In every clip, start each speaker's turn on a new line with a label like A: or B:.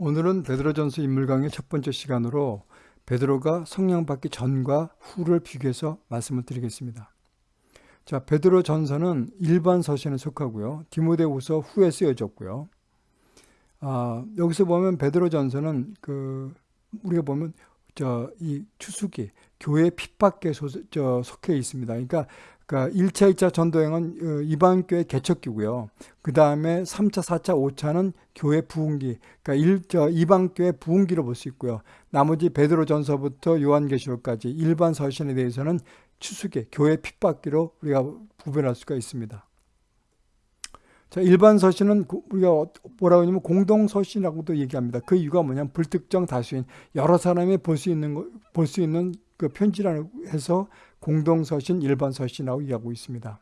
A: 오늘은 베드로전서 인물 강의 첫 번째 시간으로 베드로가 성령 받기 전과 후를 비교해서 말씀을 드리겠습니다. 자, 베드로 전서는 일반 서신에 속하고요. 디모데후서 후에 쓰여졌고요. 아, 여기서 보면 베드로 전서는 그 우리가 보면 저 이 추수기 교회 핍박에 속해 있습니다. 그러니까 그러니까 1차, 2차 전도행은 어, 이방 교회 개척기고요. 그 다음에 3차, 4차, 5차는 교회 부흥기. 그러니까 일, 저 이방 교회 부흥기로 볼 수 있고요. 나머지 베드로 전서부터 요한계시록까지 일반 서신에 대해서는 추수기, 교회 핍박기로 우리가 구별할 수가 있습니다. 자, 일반 서신은 우리가 뭐라고 하냐면 공동 서신이라고도 얘기합니다. 그 이유가 뭐냐면 불특정 다수인 여러 사람이 볼 수 있는 볼 수 있는 그 편지라고 해서 공동 서신, 일반 서신이라고 얘기하고 있습니다.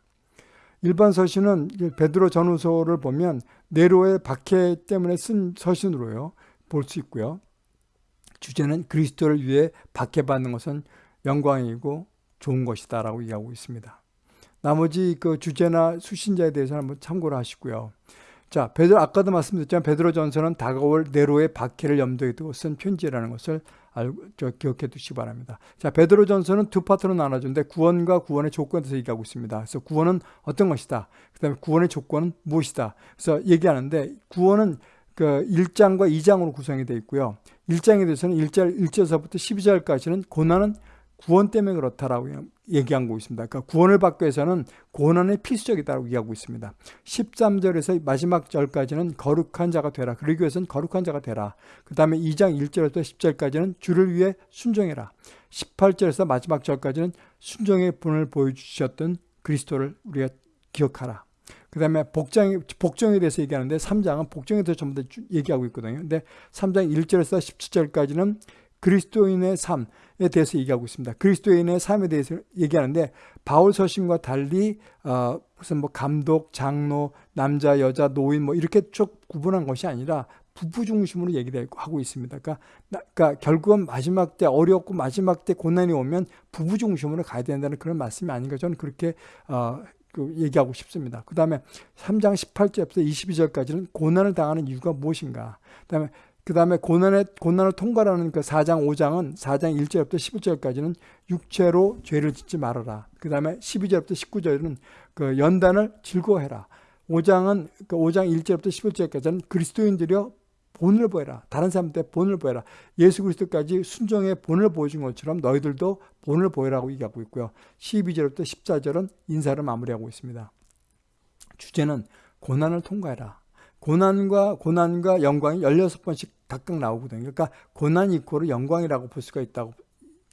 A: 일반 서신은 베드로 전후서를 보면 네로의 박해 때문에 쓴 서신으로요. 볼 수 있고요. 주제는 그리스도를 위해 박해받는 것은 영광이고 좋은 것이다 라고 얘기하고 있습니다. 나머지 그 주제나 수신자에 대해서는 한번 참고를 하시고요. 자, 베드로 아까도 말씀드렸지만 베드로 전서는 다가올 네로의 박해를 염두에 두고 쓴 편지라는 것을 알고 저 기억해 두시기 바랍니다. 자, 베드로 전서는 두 파트로 나눠주는데 구원과 구원의 조건에 대해서 얘기하고 있습니다. 그래서 구원은 어떤 것이다. 그 다음에 구원의 조건은 무엇이다. 그래서 얘기하는데 구원은 그 1장과 2장으로 구성이 되어 있고요. 1장에 대해서는 1절 1절서부터 12절까지는 고난은 구원 때문에 그렇다라고 얘기한 거 있습니다. 그러니까 구원을 받기 위해서는 고난이 필수적이다라고 얘기하고 있습니다. 13절에서 마지막 절까지는 거룩한 자가 되라. 그러기 위해서는 거룩한 자가 되라. 그 다음에 2장 1절부터 10절까지는 주를 위해 순종해라. 18절에서 마지막 절까지는 순종의 분을 보여주셨던 그리스도를 우리가 기억하라. 그 다음에 복장, 복종에 대해서 얘기하는데 3장은 복종에 대해서 전부 다 얘기하고 있거든요. 근데 3장 1절에서 17절까지는 그리스도인의 삶에 대해서 얘기하고 있습니다. 그리스도인의 삶에 대해서 얘기하는데 바울 서신과 달리 어, 무슨 뭐 감독, 장로, 남자, 여자, 노인 뭐 이렇게 쭉 구분한 것이 아니라 부부 중심으로 얘기하고 있습니다. 그러니까, 그러니까 결국은 마지막 때 어렵고 마지막 때 고난이 오면 부부 중심으로 가야 된다는 그런 말씀이 아닌가 저는 그렇게 어, 그 얘기하고 싶습니다. 그 다음에 3장 18절부터 22절까지는 고난을 당하는 이유가 무엇인가. 그 다음에 그 다음에 고난의, 고난을 통과하는 그 4장, 5장은 4장 1절부터 11절까지는 육체로 죄를 짓지 말아라. 그 다음에 12절부터 19절은 그 연단을 즐거워해라. 5장은 그 5장 1절부터 11절까지는 그리스도인들이여 본을 보여라. 다른 사람들 본을 보여라. 예수 그리스도까지 순종의 본을 보여준 것처럼 너희들도 본을 보여라고 얘기하고 있고요. 12절부터 14절은 인사를 마무리하고 있습니다. 주제는 고난을 통과해라. 고난과 고난과 영광이 16번씩 각각 나오거든요. 그러니까 고난 이코로 영광이라고 볼 수가 있다고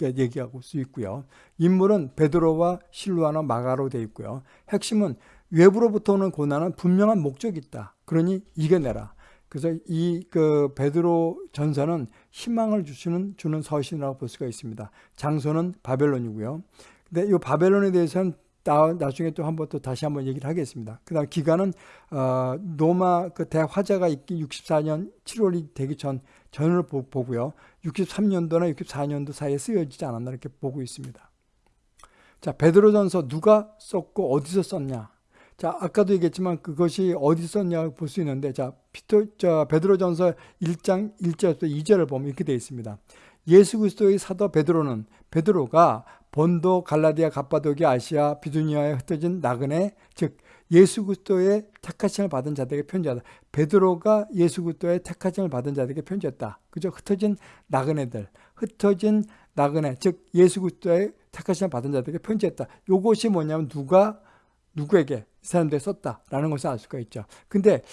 A: 얘기하고 수 있고요. 인물은 베드로와 실루아나 마가로 되어 있고요. 핵심은 외부로부터 오는 고난은 분명한 목적이 있다. 그러니 이겨내라. 그래서 이 그 베드로 전서는 희망을 주시는 주는 서신이라고 볼 수가 있습니다. 장소는 바벨론이고요. 근데 이 바벨론에 대해서는 나, 나중에 또 한번 또 다시 한번 얘기를 하겠습니다. 그 다음 기간은, 어, 노마 그 대화자가 있기 64년 7월이 되기 전, 전을 보, 보고요. 63년도나 64년도 사이에 쓰여지지 않았나 이렇게 보고 있습니다. 자, 베드로전서 누가 썼고 어디서 썼냐? 자, 아까도 얘기했지만 그것이 어디 썼냐 볼수 있는데, 자, 피토, 저, 베드로전서 1장 1절부터 2절을 보면 이렇게 되어 있습니다. 예수 그리스도의 사도 베드로는 베드로가 본도, 갈라디아, 갑바도기, 아시아, 비두니아에 흩어진 나그네, 즉 예수 그리스도의 택하심을 받은 자들에게 편지하다. 베드로가 예수 그리스도의 택하심을 받은 자들에게 편지했다. 그죠? 흩어진 나그네들, 흩어진 나그네, 즉 예수 그리스도의 택하심을 받은 자들에게 편지했다. 요것이 뭐냐면 누가 누구에게 이 사람들이 썼다라는 것을 알 수가 있죠. 근데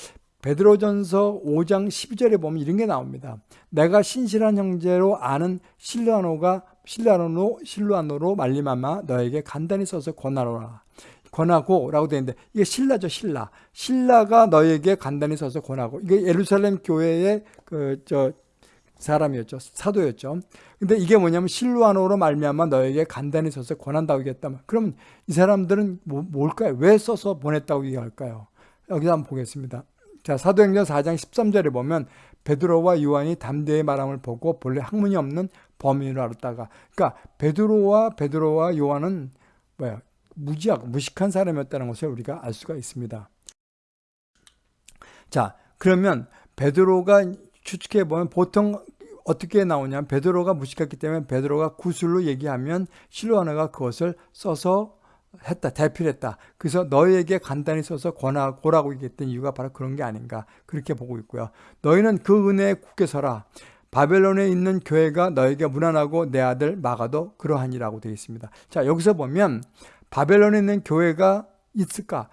A: 베드로전서 5장 12절에 보면 이런 게 나옵니다. 내가 신실한 형제로 아는 실루아노가 실루아노 실루아노로 말리마마 너에게 간단히 써서 권하노라. 권하고 라고 되어 있는데 이게 신라죠 신라. 신라가 너에게 간단히 써서 권하고 이게 예루살렘 교회의 그 저 사람이었죠 사도였죠. 근데 이게 뭐냐면 실루아노로 말미암아 너에게 간단히 써서 권한다고 얘기했다면 그러면 이 사람들은 뭐, 뭘까요? 왜 써서 보냈다고 얘기할까요? 여기서 한번 보겠습니다. 자, 사도행전 4장 13절에 보면 베드로와 요한이 담대의 말함을 보고 본래 학문이 없는 범인을 알았다가. 그러니까 베드로와 베드로와 요한은 뭐야? 무지하고 무식한 사람이었다는 것을 우리가 알 수가 있습니다. 자, 그러면 베드로가 추측해 보면 보통 어떻게 나오냐면 베드로가 무식했기 때문에 베드로가 구술로 얘기하면 실로아나가 그것을 써서 했다 대필했다. 그래서 너희에게 간단히 써서 권하고라고 얘기했던 이유가 바로 그런 게 아닌가. 그렇게 보고 있고요. 너희는 그 은혜에 굳게 서라 바벨론에 있는 교회가 너에게 무난하고 내 아들 마가도 그러하니라고 되어 있습니다 자 여기서 보면 바벨론에 있는 교회가 있을까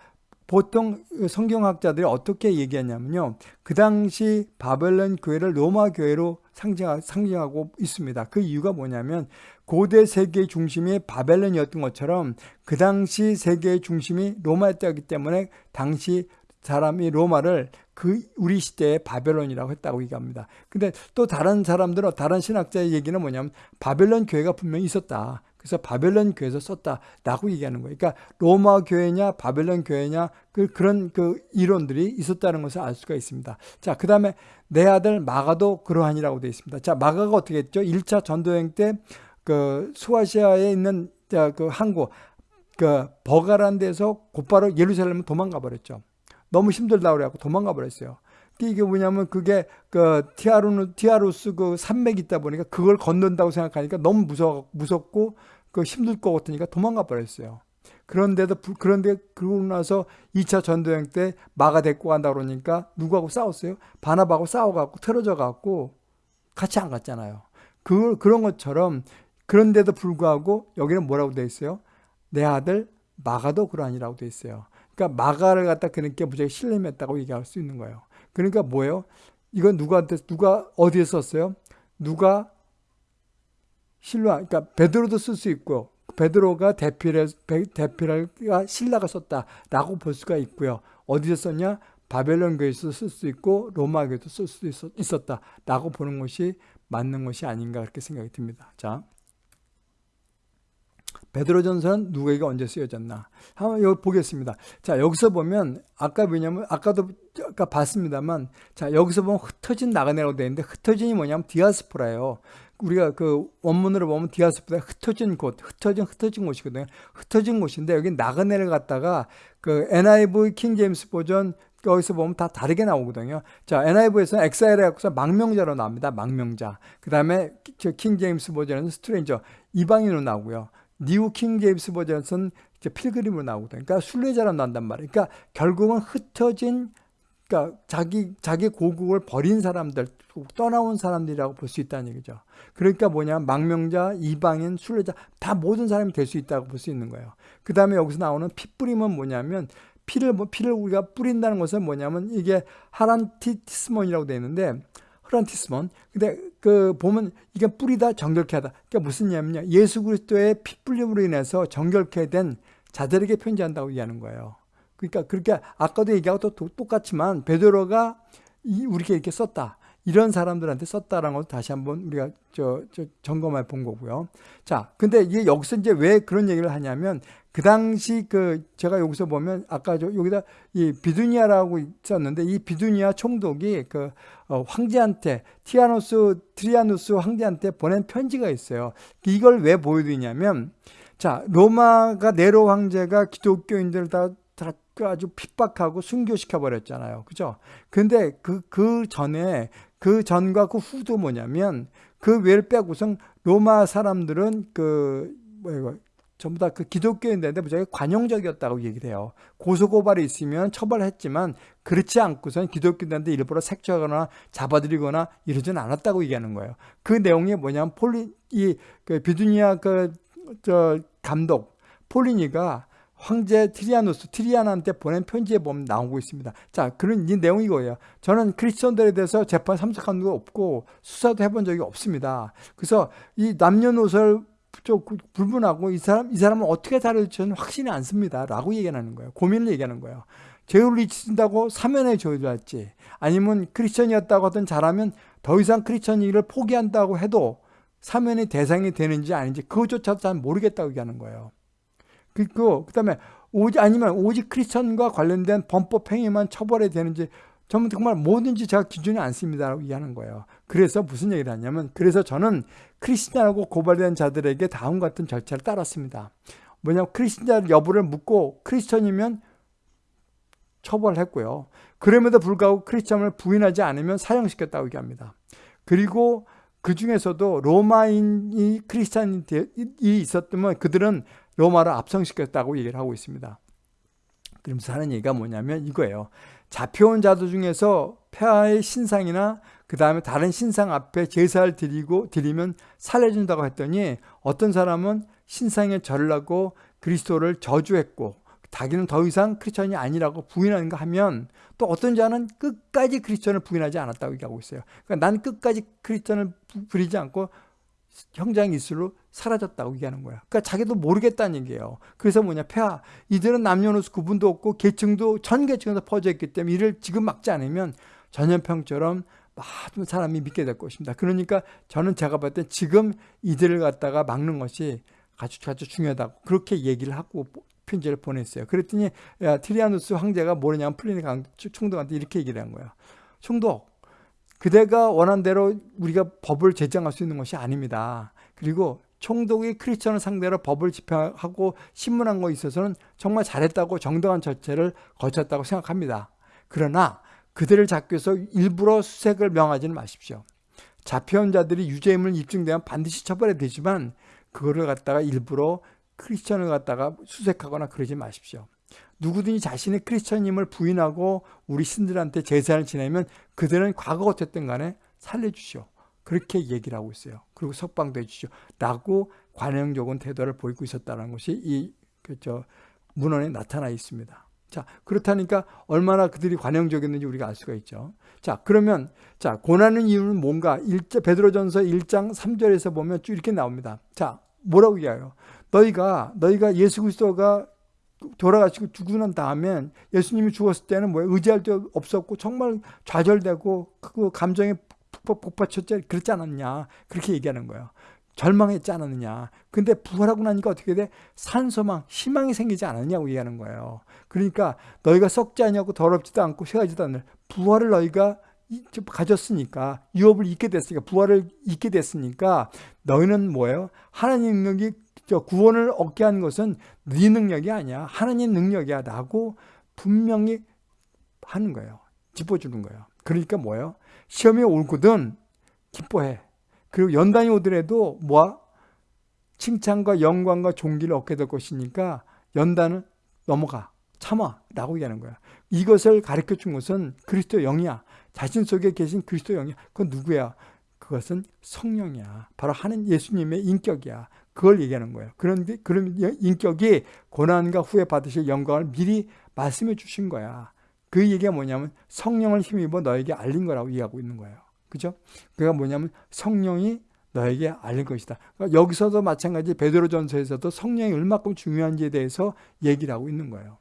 A: 보통 성경학자들이 어떻게 얘기하냐면요. 그 당시 바벨론 교회를 로마 교회로 상징하고 있습니다. 그 이유가 뭐냐면 고대 세계의 중심이 바벨론이었던 것처럼 그 당시 세계의 중심이 로마였기 때문에 당시 사람이 로마를 그 우리 시대의 바벨론이라고 했다고 얘기합니다. 근데 또 다른 사람들은 다른 신학자의 얘기는 뭐냐면 바벨론 교회가 분명히 있었다. 그래서 바벨론 교회에서 썼다라고 얘기하는 거예요. 그러니까 로마 교회냐 바벨론 교회냐 그 그런 그 이론들이 있었다는 것을 알 수가 있습니다. 자, 그다음에 내 아들 마가도 그러하니라고 되어 있습니다. 자, 마가가 어떻게 했죠? 1차 전도 여행 때 그 소아시아에 있는 그 항구 그 버가란 데서 곧바로 예루살렘을 도망가 버렸죠. 너무 힘들다 그래갖고 도망가 버렸어요. 이게 뭐냐면 그게 그 타우루스 타우루스 그 산맥이 있다 보니까 그걸 건넌다고 생각하니까 너무 무서 무섭고 그 힘들 것 같으니까 도망가 버렸어요. 그런데도 그런데 그러고 나서 2차 전도여행 때 마가 데리고 간다 그러니까 누구하고 싸웠어요? 바나바하고 싸워갖고 틀어져 갖고 같이 안 갔잖아요. 그 그런 것처럼 그런데도 불구하고 여기는 뭐라고 돼 있어요? 내 아들 마가도 그러하니라고 돼 있어요. 그러니까 마가를 갖다 그렇게 무지하게 신뢰했다고 얘기할 수 있는 거예요. 그러니까 뭐예요? 이건 누구한테 누가 어디에 썼어요? 누가 신라 그러니까 베드로도 쓸 수 있고 베드로가 대필해 대필가 신라가 썼다라고 볼 수가 있고요. 어디서 썼냐? 바벨론 교회에서 쓸 수 있고 로마 교회도 쓸 수 있었다라고 보는 것이 맞는 것이 아닌가 그렇게 생각이 듭니다. 자. 베드로전서는 누구에게 언제 쓰여졌나? 한번 여기 보겠습니다. 자, 여기서 보면 아까 왜냐면 아까도 아까 봤습니다만 자, 여기서 보면 흩어진 나그네라고 되어 있는데 흩어진이 뭐냐면 디아스포라예요. 우리가 그 원문으로 보면 디아스포라 흩어진 곳, 흩어진 흩어진 곳이거든요. 흩어진 곳인데 여기 나그네를 갖다가 그 NIV King James Version 여기서 보면 다 다르게 나오거든요. 자, NIV에서는 exile해 갖고서 망명자로 나옵니다. 망명자. 그 다음에 King James Version은 stranger, 이방인으로 나오고요. New King James 이제 pilgrim으로 나오거든요. 그러니까 순례자로 나온단 말이에요. 그러니까 결국은 흩어진 그러니까 자기 자기 고국을 버린 사람들, 떠나온 사람들이라고 볼 수 있다는 얘기죠. 그러니까 뭐냐, 망명자, 이방인, 순례자 다 모든 사람이 될 수 있다고 볼 수 있는 거예요. 그 다음에 여기서 나오는 피 뿌림은 뭐냐면 피를 뭐 피를 우리가 뿌린다는 것은 뭐냐면 이게 하란티스몬이라고 되어 있는데 흐란티스몬. 근데 그 보면 이게 뿌리다 정결케 하다. 그러니까 무슨 얘기냐면요. 예수 그리스도의 피뿌림으로 인해서 정결케 된 자들에게 편지한다고 얘기하는 거예요. 그러니까 그렇게 아까도 얘기하고 또 똑같지만 베드로가 우리에게 이렇게 썼다. 이런 사람들한테 썼다라는 것을 다시 한번 우리가 저, 저 점검해 본 거고요. 자, 근데 이게 여기서 이제 왜 그런 얘기를 하냐면 그 당시 그 제가 여기서 보면 아까 저 여기다 이 비두니아라고 있었는데 이 비두니아 총독이 그 어, 황제한테 티아노스 트리아누스 황제한테 보낸 편지가 있어요. 이걸 왜 보여드리냐면 자 로마가 네로 황제가 기독교인들을 다, 다 아주 핍박하고 순교시켜 버렸잖아요. 그죠? 근데 그, 그 전에 그 전과 그 후도 뭐냐면 그 외를 빼고선 로마 사람들은 그 뭐야 전부 다 그 기독교인들한테 무지하게 관용적이었다고 얘기를 해요. 고소고발이 있으면 처벌했지만 그렇지 않고선 기독교인들한테 일부러 색조하거나 잡아들이거나 이러진 않았다고 얘기하는 거예요. 그 내용이 뭐냐면 폴리 이 그 비두니아 그 저 총독 플리니가 황제 트리아누스, 트리안한테 보낸 편지에 보면 나오고 있습니다. 자, 그런 이 내용이 이거예요. 저는 크리스천들에 대해서 재판 참석한 적 없고 수사도 해본 적이 없습니다. 그래서 이 남녀노소를 좀 불문하고 이 사람, 이 사람은 어떻게 다룰지 저는 확신이 않습니다. 라고 얘기하는 거예요. 고민을 얘기하는 거예요. 죄를 뉘우친다고 사면해 줘야 할지 아니면 크리스천이었다고 하든 잘하면 더 이상 크리스천 일을 포기한다고 해도 사면의 대상이 되는지 아닌지 그것조차도 잘 모르겠다고 얘기하는 거예요. 그리고 그다음에 오직 아니면 오직 크리스천과 관련된 범법 행위만 처벌해야 되는지 전부 정말 뭐든지 제가 기준이 않습니다라고 얘기하는 거예요. 그래서 무슨 얘기를 하냐면 그래서 저는 크리스천하고 고발된 자들에게 다음 같은 절차를 따랐습니다. 뭐냐면 크리스천 여부를 묻고 크리스천이면 처벌했고요. 그럼에도 불구하고 크리스천을 부인하지 않으면 사형시켰다고 얘기합니다. 그리고 그 중에서도 로마인이 크리스찬이 있었다면 그들은 로마를 압성시켰다고 얘기를 하고 있습니다. 그러면서 하는 얘기가 뭐냐면 이거예요. 잡혀온 자들 중에서 폐하의 신상이나 그 다음에 다른 신상 앞에 제사를 드리고 드리면 살려준다고 했더니 어떤 사람은 신상에 절을 하고 그리스도를 저주했고 자기는 더 이상 크리스천이 아니라고 부인하는가 하면 또 어떤 자는 끝까지 크리스천을 부인하지 않았다고 얘기하고 있어요. 그러니까 난 끝까지 크리스천을 부리지 않고 형장 이슬로 사라졌다고 얘기하는 거야. 그러니까 자기도 모르겠다는 얘기예요. 그래서 뭐냐, 폐하. 이들은 남녀노소 구분도 없고 계층도 전 계층에서 퍼져 있기 때문에 이를 지금 막지 않으면 전염병처럼 많은 사람이 믿게 될 것입니다. 그러니까 저는 제가 봤을 때 지금 이들을 갖다가 막는 것이 아주 아주 중요하다고 그렇게 얘기를 하고 편지를 보냈어요. 그랬더니 야, 트리아누스 황제가 뭐냐면 플리니 총독한테 이렇게 얘기를 한 거예요. 총독, 그대가 원한 대로 우리가 법을 제정할 수 있는 것이 아닙니다. 그리고 총독이 크리스천을 상대로 법을 집행하고 신문한 것에 있어서는 정말 잘했다고 정당한 절차를 거쳤다고 생각합니다. 그러나 그들을 잡기 위해서 일부러 수색을 명하지는 마십시오. 잡혀온 자들이 유죄임을 입증되면 반드시 처벌해야 되지만 그거를 갖다가 일부러 크리스천을 갖다가 수색하거나 그러지 마십시오. 누구든지 자신의 크리스천임을 부인하고 우리 신들한테 제사를 지내면 그들은 과거 어쨌든 간에 살려주시오. 그렇게 얘기를 하고 있어요. 그리고 석방도 해주시오. 라고 관용적인 태도를 보이고 있었다는 것이 이, 그, 저, 문헌에 나타나 있습니다. 자, 그렇다니까 얼마나 그들이 관용적이었는지 우리가 알 수가 있죠. 자, 그러면, 자, 고난의 이유는 뭔가? 1자, 베드로전서 1장 3절에서 보면 쭉 이렇게 나옵니다. 자, 뭐라고 얘기해요? 너희가, 너희가 예수 그리스도가 돌아가시고 죽고 난 다음에 예수님이 죽었을 때는 뭐 의지할 데 없었고 정말 좌절되고 그 감정에 폭발쳤지 그렇지 않았냐 그렇게 얘기하는 거예요. 절망했지 않았느냐. 근데 부활하고 나니까 어떻게 돼? 산소망, 희망이 생기지 않았냐고 얘기하는 거예요. 그러니까 너희가 썩지 않냐고 더럽지도 않고 쇠하지도 않는 부활을 너희가 가졌으니까 유업을 잊게 됐으니까 부활을 잊게 됐으니까 너희는 뭐예요? 하나님 능력이 구원을 얻게 한 것은 네 능력이 아니야. 하나님 능력이야. 라고 분명히 하는 거예요. 짚어주는 거예요. 그러니까 뭐예요? 시험이 올거든 기뻐해. 그리고 연단이 오더라도 뭐야? 칭찬과 영광과 존귀를 얻게 될 것이니까 연단은 넘어가. 참아. 라고 얘기하는 거야. 이것을 가르쳐 준 것은 그리스도 영이야. 자신 속에 계신 그리스도 영이야. 그건 누구야? 그것은 성령이야. 바로 하는 예수님의 인격이야. 그걸 얘기하는 거예요. 그런데 그런 인격이 고난과 후에 받으실 영광을 미리 말씀해 주신 거야. 그 얘기가 뭐냐면 성령을 힘입어 너에게 알린 거라고 이해하고 있는 거예요. 그죠? 그가 뭐냐면 성령이 너에게 알린 것이다. 그러니까 여기서도 마찬가지 베드로 전서에서도 성령이 얼마큼 중요한지에 대해서 얘기를 하고 있는 거예요.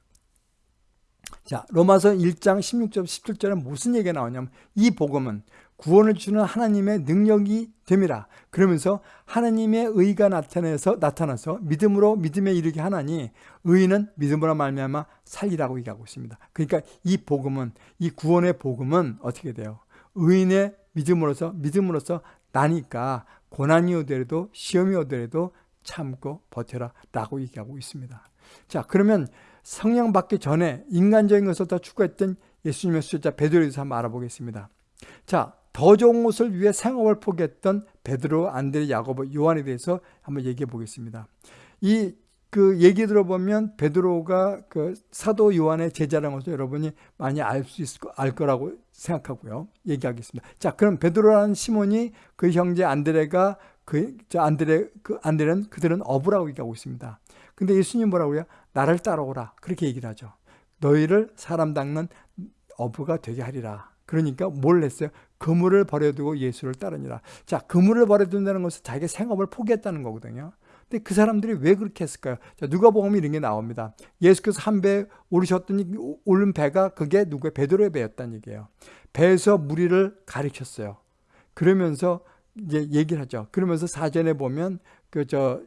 A: 자, 로마서 1장 16절 17절에 무슨 얘기가 나오냐면 이 복음은 구원을 주는 하나님의 능력이 됨이라. 그러면서 하나님의 의가 나타나서 나타나서 믿음으로 믿음에 이르게 하나니 의는 믿음으로 말미암아 살리라고 얘기하고 있습니다. 그러니까 이 복음은 이 구원의 복음은 어떻게 돼요? 의인의 믿음으로서 믿음으로서 나니까 고난이 오더라도 시험이 오더라도 참고 버텨라 라고 얘기하고 있습니다. 자, 그러면 성령 받기 전에 인간적인 것을 더 추구했던 예수님의 수제자 베드로에 대해서 한번 알아보겠습니다. 자, 더 좋은 것을 위해 생업을 포기했던 베드로, 안드레, 야고보, 요한에 대해서 한번 얘기해 보겠습니다. 이 그 얘기 들어보면 베드로가 그 사도 요한의 제자라는 것을 여러분이 많이 알 수 있을 거, 알 거라고 생각하고요. 얘기하겠습니다. 자, 그럼 베드로라는 시몬이 그 형제 안드레가 그 안드레 그 안드레는 그들은 어부라고 얘기하고 있습니다. 근데 예수님 뭐라고요? 나를 따라오라. 그렇게 얘기를 하죠. 너희를 사람 닦는 어부가 되게 하리라. 그러니까 뭘 했어요? 그물을 버려두고 예수를 따르니라. 자, 그물을 버려둔다는 것은 자기 생업을 포기했다는 거거든요. 근데 그 사람들이 왜 그렇게 했을까요? 자, 누가 보면 이런 게 나옵니다. 예수께서 한 배 오르셨더니 오른 배가 그게 누구의 베드로의 배였다는 얘기예요. 배에서 무리를 가르쳤어요. 그러면서 이제 얘기를 하죠. 그러면서 사전에 보면 그 저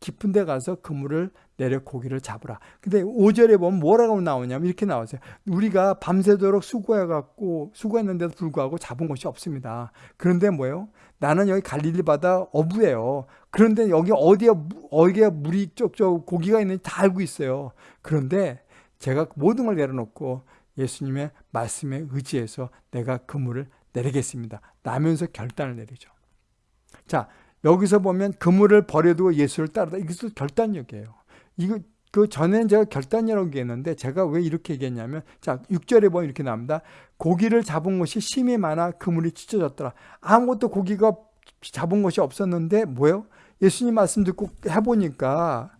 A: 깊은 데 가서 그물을 내려 고기를 잡으라. 근데 5절에 보면 뭐라고 나오냐면 이렇게 나오세요. 우리가 밤새도록 수고해갖고 수고했는데도 불구하고 잡은 것이 없습니다. 그런데 뭐예요? 나는 여기 갈릴리 바다 어부예요. 그런데 여기 어디에 어디에 물이 쪽쪽 고기가 있는지 다 알고 있어요. 그런데 제가 모든 걸 내려놓고 예수님의 말씀에 의지해서 내가 그 물을 내리겠습니다. 라면서 결단을 내리죠. 자, 여기서 보면 그물을 버려두고 예수를 따르다. 이것도 결단력이에요. 이거 그 전에는 제가 결단이라고 얘기했는데 제가 왜 이렇게 얘기했냐면 자 6절에 보면 이렇게 나옵니다. 고기를 잡은 것이 심이 많아 그물이 찢어졌더라. 아무것도 고기가 잡은 것이 없었는데 뭐예요? 예수님 말씀 듣고 해보니까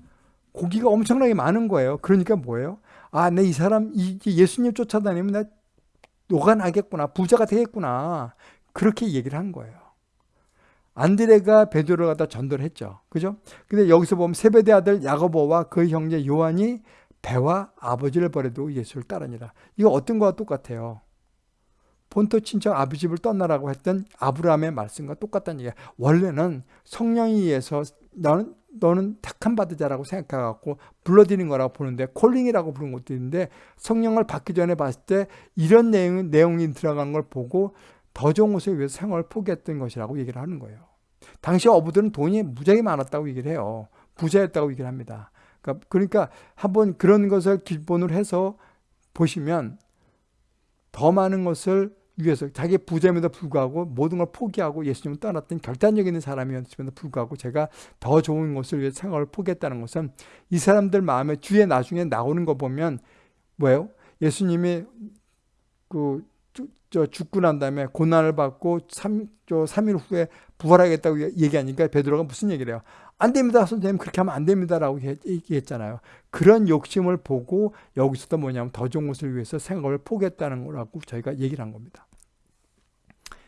A: 고기가 엄청나게 많은 거예요. 그러니까 뭐예요? 아, 내 이 사람 이 예수님 쫓아다니면 나 노가나겠구나. 부자가 되겠구나. 그렇게 얘기를 한 거예요. 안드레가 베드로를 갖다 전도를 했죠. 그죠? 근데 여기서 보면 세베대 아들 야고보와 그 형제 요한이 배와 아버지를 버려두고 예수를 따르니라. 이거 어떤 거와 똑같아요. 본토 친척 아비 집을 떠나라고 했던 아브라함의 말씀과 똑같다는 얘기야. 원래는 성령에 의해서 너는 너는 택함 받은 자라고 생각해갖고 불러드린 거라고 보는데 콜링이라고 부른 것도 있는데 성령을 받기 전에 봤을 때 이런 내용, 내용이 들어간 걸 보고 더 좋은 곳을 위해서 생활을 포기했던 것이라고 얘기를 하는 거예요. 당시 어부들은 돈이 무지하게 많았다고 얘기를 해요. 부자였다고 얘기를 합니다. 그러니까, 그러니까 한번 그런 것을 기본으로 해서 보시면 더 많은 것을 위해서 자기 부자임에도 불구하고 모든 걸 포기하고 예수님을 떠났던 결단력 있는 사람이었음에도 불구하고 제가 더 좋은 것을 위해 생활을 포기했다는 것은 이 사람들 마음에 뒤에 나중에 나오는 거 보면 뭐예요? 예수님이 그 저 죽고 난 다음에 고난을 받고 3, 저 3일 후에 부활하겠다고 얘기하니까 베드로가 무슨 얘기를 해요? 안 됩니다. 선생님 그렇게 하면 안 됩니다라고 얘기했잖아요. 그런 욕심을 보고 여기서도 뭐냐면 더 좋은 것을 위해서 생각을 포기했다는 거라고 저희가 얘기를 한 겁니다.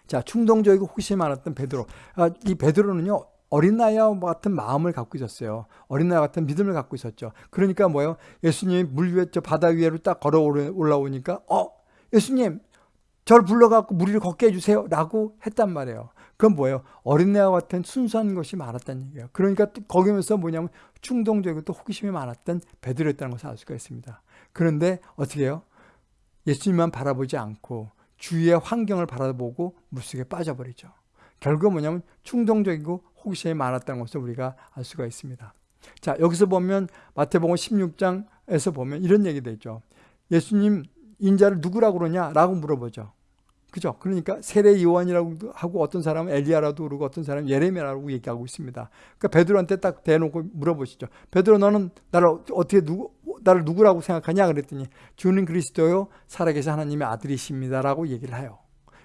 A: 자 충동적이고 호기심이 많았던 베드로. 아, 이 베드로는요. 어린 나이와 같은 마음을 갖고 있었어요. 어린 나이 같은 믿음을 갖고 있었죠. 그러니까 뭐예요? 예수님이 물 위에 저 바다 위로 딱 걸어 올라오니까 어 예수님 저를 불러갖고 무리를 걷게 해주세요. 라고 했단 말이에요. 그건 뭐예요? 어린애와 같은 순수한 것이 많았다는 얘기예요. 그러니까 거기면서 뭐냐면 충동적이고 또 호기심이 많았던 베드로였다는 것을 알 수가 있습니다. 그런데 어떻게 해요? 예수님만 바라보지 않고 주위의 환경을 바라보고 물속에 빠져버리죠. 결국 뭐냐면 충동적이고 호기심이 많았다는 것을 우리가 알 수가 있습니다. 자 여기서 보면 마태복음 16장에서 보면 이런 얘기도 있죠. 예수님 인자를 누구라고 그러냐? 라고 물어보죠. 그죠? 그러니까 세례 요한이라고 하고 어떤 사람은 엘리야라도 그러고 어떤 사람은 예레미야라고 얘기하고 있습니다. 그러니까 베드로한테 딱 대놓고 물어보시죠. 베드로 너는 나를 어떻게 누구 나를 누구라고 생각하냐 그랬더니 주는 그리스도요 살아계신 하나님의 아들이십니다라고 얘기를 해요.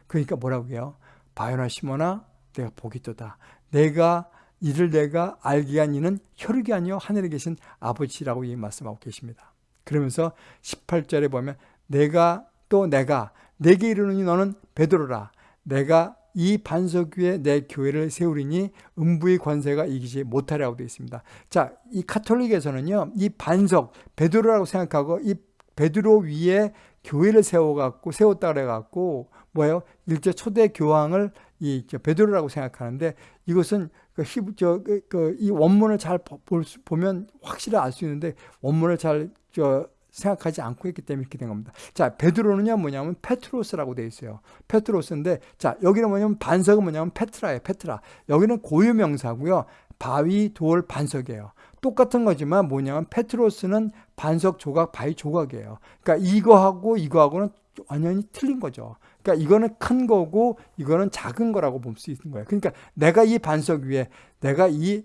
A: 그러니까 뭐라고 해요? 바요나 시모나 내가 떠다. 내가 이를 내가 알게 한 이는 혈육이 아니요 하늘에 계신 아버지라고 이 말씀하고 계십니다. 그러면서 18절에 보면 내가 또 내가 내게 이르노니 너는 베드로라 내가 이 반석 위에 내 교회를 세우리니 음부의 관세가 이기지 못하리라고 되어 있습니다. 자, 이 카톨릭에서는요. 이 반석 베드로라고 생각하고 이 베드로 위에 교회를 세워 갖고 세웠다 그래 갖고 뭐예요? 이제 초대 교황을 이 베드로라고 생각하는데 이것은 그 히브 저그 그, 이 원문을 잘 볼, 보면 확실히 알 수 있는데 원문을 잘저 생각하지 않고 했기 때문에 이렇게 된 겁니다. 자, 베드로는요, 뭐냐면 Πέτρος라고 되어 있어요. Πέτρος인데, 자, 여기는 뭐냐면 반석은 뭐냐면 πέτρα예요, πέτρα. 여기는 고유 명사고요. 바위, 돌, 반석이에요. 똑같은 거지만 뭐냐면 페트로스는 반석 조각, 바위 조각이에요. 그러니까 이거하고 이거하고는 완전히 틀린 거죠. 그러니까 이거는 큰 거고 이거는 작은 거라고 볼 수 있는 거예요. 그러니까 내가 이 반석 위에 내가 이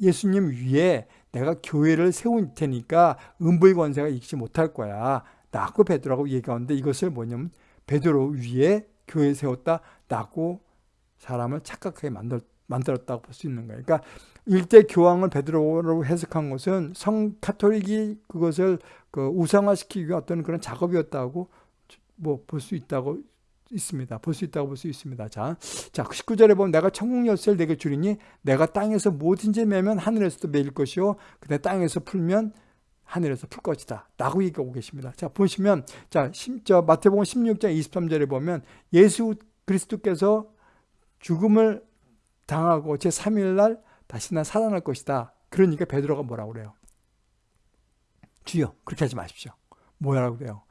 A: 예수님 위에 내가 교회를 세울 테니까 음부의 권세가 이기지 못할 거야. 라고 베드로라고 얘기하는데 이것을 뭐냐면 베드로 위에 교회 세웠다. 라고 사람을 착각하게 만들, 만들었다고 볼 수 있는 거예요. 그러니까 일대 교황을 베드로로 해석한 것은 성 카톨릭이 그것을 그 우상화시키기 위한 어떤 그런 작업이었다고 뭐 볼 수 있다고 있습니다. 볼 수 있다고 볼 수 있습니다. 자, 자 19절에 보면 내가 천국 열쇠를 내게 주리니 내가 땅에서 뭐든지 매면 하늘에서도 매일 것이요 그다음 땅에서 풀면 하늘에서 풀 것이다. 라고 얘기하고 계십니다. 자, 보시면 자, 저 마태복음 16장 23절에 보면 예수 그리스도께서 죽음을 당하고 제 3일 날 다시 난 살아날 것이다. 그러니까 베드로가 뭐라고 그래요? 주여, 그렇게 하지 마십시오. 뭐라고 그래요?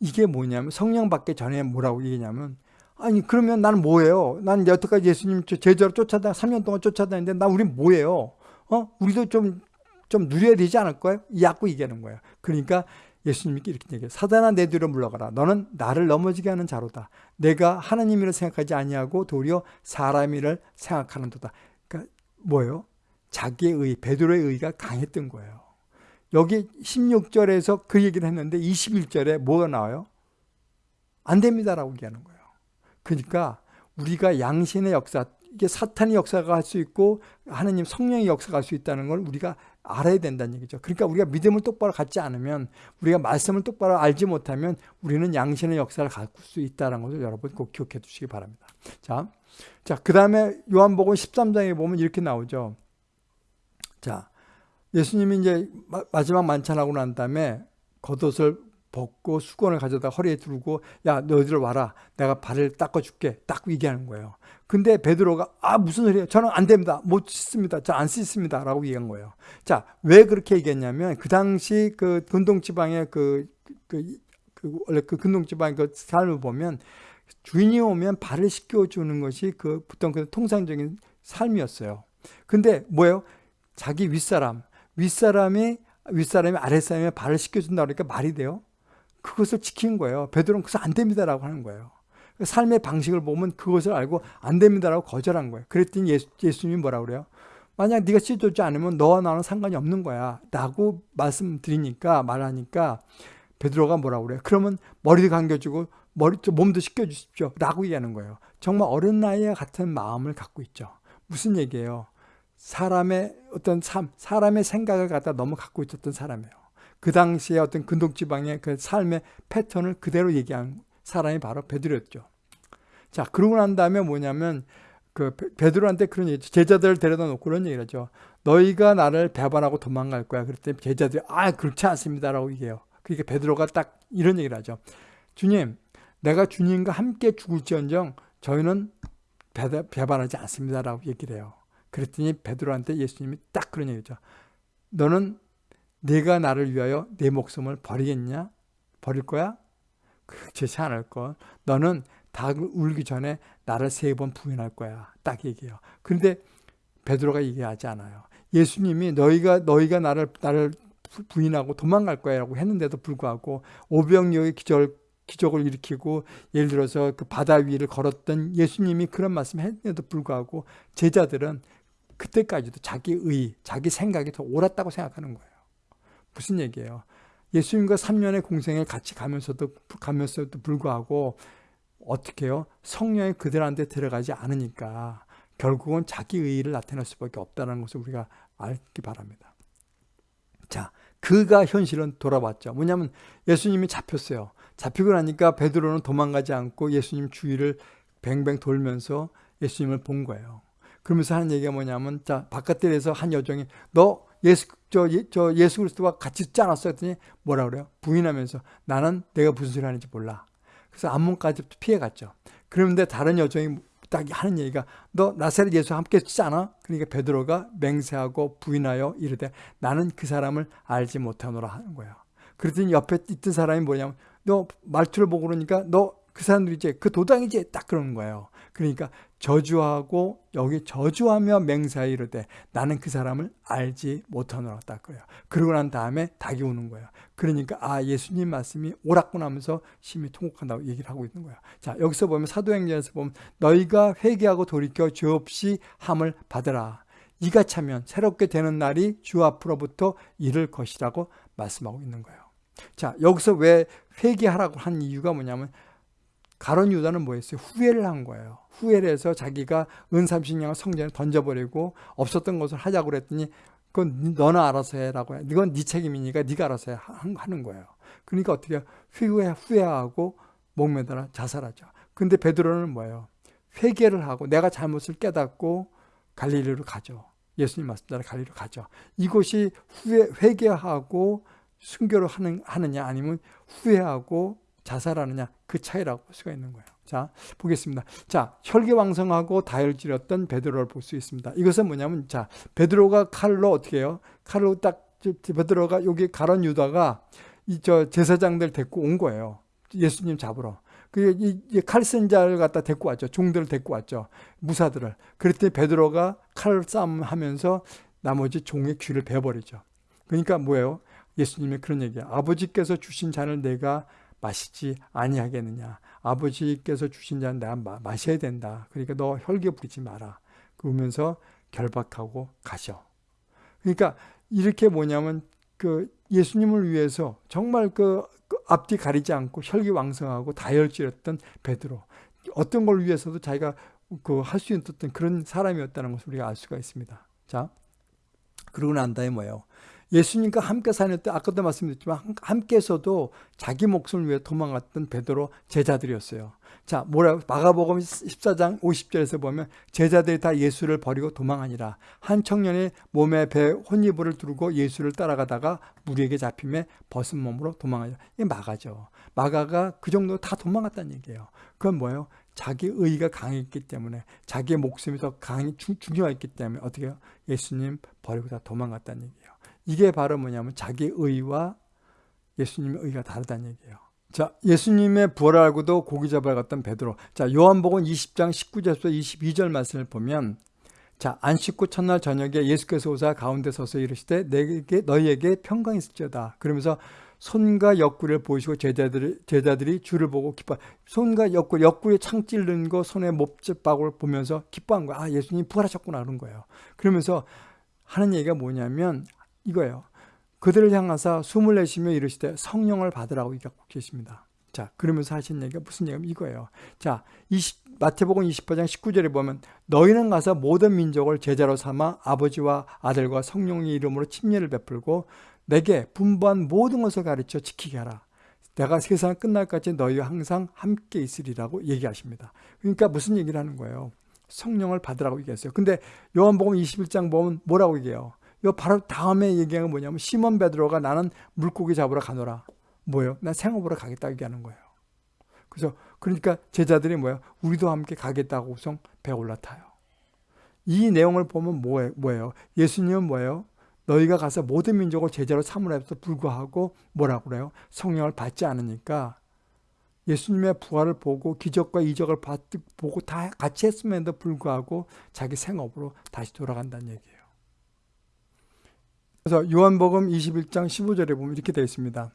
A: 이게 뭐냐면 성령 받기 전에 뭐라고 얘기냐면 아니 그러면 나는 뭐예요? 난 여태까지 예수님 제자로 쫓아다 3년 동안 쫓아다니는데 나 우리 뭐예요? 어? 우리도 좀좀 누려야 되지 않을 거예요? 이 약고 얘기하는 거예요. 그러니까 예수님께 이렇게 얘기해요. 사단아 내 뒤로 물러가라. 너는 나를 넘어지게 하는 자로다. 내가 하나님이라 생각하지 아니하고 도리어 사람이를 생각하는도다. 그러니까 뭐예요? 자기의 의, 베드로의 의가 강했던 거예요. 여기 16절에서 그 얘기를 했는데 21절에 뭐가 나와요? 안 됩니다라고 얘기하는 거예요. 그러니까 우리가 양신의 역사, 이게 사탄의 역사가 할 수 있고 하나님 성령의 역사가 할 수 있다는 걸 우리가 알아야 된다는 얘기죠. 그러니까 우리가 믿음을 똑바로 갖지 않으면 우리가 말씀을 똑바로 알지 못하면 우리는 양신의 역사를 갖을 수 있다는 것을 여러분 꼭 기억해 두시기 바랍니다. 자, 자, 그 다음에 요한복음 13장에 보면 이렇게 나오죠. 자, 예수님이 이제 마지막 만찬하고 난 다음에 겉옷을 벗고 수건을 가져다 허리에 두르고 야 너희들 와라. 내가 발을 닦아줄게. 딱 얘기하는 거예요. 근데 베드로가 아 무슨 소리예요? 저는 안 됩니다. 못 씻습니다. 저 안 씻습니다. 라고 얘기한 거예요. 자 왜 그렇게 얘기했냐면 그 당시 그 근동지방의 그, 그, 그 원래 그 근동지방의 그 삶을 보면 주인이 오면 발을 씻겨주는 것이 그 보통 그 통상적인 삶이었어요. 근데 뭐예요? 자기 윗사람 윗사람이 윗사람이 아랫사람의 발을 씻겨준다 그러니까 말이 돼요? 그것을 지킨 거예요. 베드로는 그것을 안 됩니다라고 하는 거예요. 삶의 방식을 보면 그것을 알고 안 됩니다라고 거절한 거예요. 그랬더니 예수, 예수님이 뭐라 그래요? 만약 네가 씻어주지 않으면 너와 나는 상관이 없는 거야. 라고 말씀드리니까 말하니까 베드로가 뭐라 그래요? 그러면 머리도 감겨주고 머리, 몸도 씻겨주십시오. 라고 얘기하는 거예요. 정말 어른 나이와 같은 마음을 갖고 있죠. 무슨 얘기예요? 사람의 어떤 삶, 사람의 생각을 갖다 너무 갖고 있었던 사람이에요. 그 당시에 어떤 근동지방의 그 삶의 패턴을 그대로 얘기한 사람이 바로 베드로였죠. 자, 그러고 난 다음에 뭐냐면 그 베드로한테 그런 얘기, 제자들을 데려다 놓고 그런 얘기를 하죠. 너희가 나를 배반하고 도망갈 거야. 그랬더니 제자들이 아, 그렇지 않습니다라고 얘기해요. 그러니까 베드로가 딱 이런 얘기를 하죠. 주님, 내가 주님과 함께 죽을지언정 저희는 배반하지 않습니다라고 얘기를 해요. 그랬더니 베드로한테 예수님이 딱 그런 얘기죠. 너는 내가 나를 위하여 내 목숨을 버리겠냐? 버릴 거야? 그렇지 않을 거. 너는 닭을 울기 전에 나를 세 번 부인할 거야. 딱 얘기해요. 그런데 베드로가 얘기하지 않아요. 예수님이 너희가 너희가 나를 나를 부인하고 도망갈 거야라고 했는데도 불구하고 오병이어의 기절 기적을 일으키고 예를 들어서 그 바다 위를 걸었던 예수님이 그런 말씀 했는데도 불구하고 제자들은 그때까지도 자기 의, 자기 생각이 더 옳았다고 생각하는 거예요. 무슨 얘기예요? 예수님과 3년의 공생을 같이 가면서도 가면서도 불구하고 어떻게 해요? 성령이 그들한테 들어가지 않으니까 결국은 자기 의의를 나타낼 수밖에 없다는 것을 우리가 알기 바랍니다. 자, 그가 현실은 돌아왔죠. 뭐냐면 예수님이 잡혔어요. 잡히고 나니까 베드로는 도망가지 않고 예수님 주위를 뱅뱅 돌면서 예수님을 본 거예요. 그러면서 하는 얘기가 뭐냐면 자 바깥들에서 한 여종이 너 예수 저, 저 예수 그리스도와 같이 있지 않았어 했더니 뭐라 그래요? 부인하면서 나는 내가 무슨 소리 하는지 몰라. 그래서 암문까지 피해갔죠. 그런데 다른 여종이 딱 하는 얘기가 너 나사렛 예수와 함께 있지 않아? 그러니까 베드로가 맹세하고 부인하여 이르되 나는 그 사람을 알지 못하노라 하는 거예요. 그랬더니 옆에 있던 사람이 뭐냐면 너 말투를 보고 그러니까 너 그 사람들이지 그 도당이지 딱 그러는 거예요. 그러니까 저주하고 여기 저주하며 맹세하여 이르되 나는 그 사람을 알지 못하노라 딱 그래요. 그러고 난 다음에 닭이 오는 거예요. 그러니까 아 예수님 말씀이 옳았구나 하면서 심히 통곡한다고 얘기를 하고 있는 거예요. 자 여기서 보면 사도행전에서 보면 너희가 회개하고 돌이켜 죄 없이 함을 받으라. 이가 차면 새롭게 되는 날이 주 앞으로부터 이를 것이라고 말씀하고 있는 거예요. 자 여기서 왜 회개하라고 한 이유가 뭐냐면 가론 유다는 뭐였어요? 후회를 한 거예요. 후회를 해서 자기가 은 30냥을 성전에 던져버리고 없었던 것을 하자고 그랬더니 그건 너나 알아서 해라고 해. 이건 네 책임이니까 네가 알아서 해. 하는 거예요. 그러니까 어떻게 후회, 후회하고 목매달아 자살하죠. 근데 베드로는 뭐예요? 회개를 하고 내가 잘못을 깨닫고 갈릴리로 가죠. 예수님 말씀대로 갈릴리로 가죠. 이곳이 후회, 회개하고 순교를 하는, 하느냐 아니면 후회하고 자살하느냐 그 차이라고 볼 수가 있는 거예요. 자 보겠습니다. 자 혈기왕성하고 다혈질이었던 베드로를 볼 수 있습니다. 이것은 뭐냐면 자 베드로가 칼로 어떻게 해요? 칼로 딱 베드로가 여기 가론 유다가 이 저 제사장들 데리고 온 거예요. 예수님 잡으러. 그이 칼쓴 자를 갖다 데리고 왔죠. 종들을 데리고 왔죠. 무사들을. 그랬더니 베드로가 칼 싸움 하면서 나머지 종의 귀를 베버리죠. 그러니까 뭐예요? 예수님의 그런 얘기예요. 아버지께서 주신 잔을 내가 마시지 아니하겠느냐. 아버지께서 주신 잔 내가 마, 마셔야 된다. 그러니까 너 혈기 부리지 마라. 그러면서 결박하고 가셔. 그러니까 이렇게 뭐냐면 그 예수님을 위해서 정말 그, 그 앞뒤 가리지 않고 혈기 왕성하고 다혈질했던 베드로 어떤 걸 위해서도 자기가 그 할 수 있었던 그런 사람이었다는 것을 우리가 알 수가 있습니다. 자, 그러고 난 다음에 뭐예요? 예수님과 함께 사는때 아까도 말씀드렸지만 함께서도 자기 목숨을 위해 도망갔던 베드로 제자들이었어요. 자, 뭐라 마가복음 14장 50절에서 보면 제자들이 다 예수를 버리고 도망하니라. 한 청년이 몸에 배 혼이불을 두르고 예수를 따라가다가 무리에게 잡힘에 벗은 몸으로 도망하죠. 이게 마가죠. 마가가 그 정도 다 도망갔다는 얘기예요. 그건 뭐예요? 자기 의가 강했기 때문에 자기의 목숨이 더 강히 중요했기 때문에 어떻게 해요? 예수님 버리고 다 도망갔다는 얘기예요. 이게 바로 뭐냐면 자기 의와 예수님의 의가 다르다는 얘기예요. 자, 예수님의 부활을 알고도 고기 잡으러 갔던 베드로. 자, 요한복음 20장 19절에서 22절 말씀을 보면 자, 안 씻고 첫날 저녁에 예수께서 오사 가운데 서서 이르시되 내게 너희에게 평강이 있을지어다. 그러면서 손과 옆구리를 보시고 제자들이, 제자들이 주를 보고 기뻐. 손과 옆구리, 옆구리에 창 찔른 거, 손에 몹집박을 보면서 기뻐한 거야. 아, 예수님 부활하셨구나 그런 거예요. 그러면서 하는 얘기가 뭐냐면 이거예요. 그들을 향하사 숨을 내쉬며 이르시되 성령을 받으라고 얘기하고 계십니다. 자, 그러면서 하신 얘기가 무슨 얘기냐면 이거예요. 자, 20, 마태복음 28장 19절에 보면 너희는 가서 모든 민족을 제자로 삼아 아버지와 아들과 성령의 이름으로 침례를 베풀고 내게 분부한 모든 것을 가르쳐 지키게 하라. 내가 세상 끝날까지 너희와 항상 함께 있으리라고 얘기하십니다. 그러니까 무슨 얘기를 하는 거예요? 성령을 받으라고 얘기했어요. 근데 요한복음 21장 보면 뭐라고 얘기해요? 요 바로 다음에 얘기한 건 뭐냐면 시몬 베드로가 나는 물고기 잡으러 가노라. 뭐예요? 나 생업으로 가겠다 얘기하는 거예요. 그래서 그러니까 제자들이 뭐예요? 우리도 함께 가겠다고 우선 배 올라타요. 이 내용을 보면 뭐예요? 예수님은 뭐예요? 너희가 가서 모든 민족을 제자로 삼으라해서 불구하고 뭐라고 그래요? 성령을 받지 않으니까 예수님의 부활을 보고 기적과 이적을 받, 보고 다 같이 했음에도 불구하고 자기 생업으로 다시 돌아간다는 얘기예요. 그래서 요한복음 21장 15절에 보면 이렇게 되어 있습니다.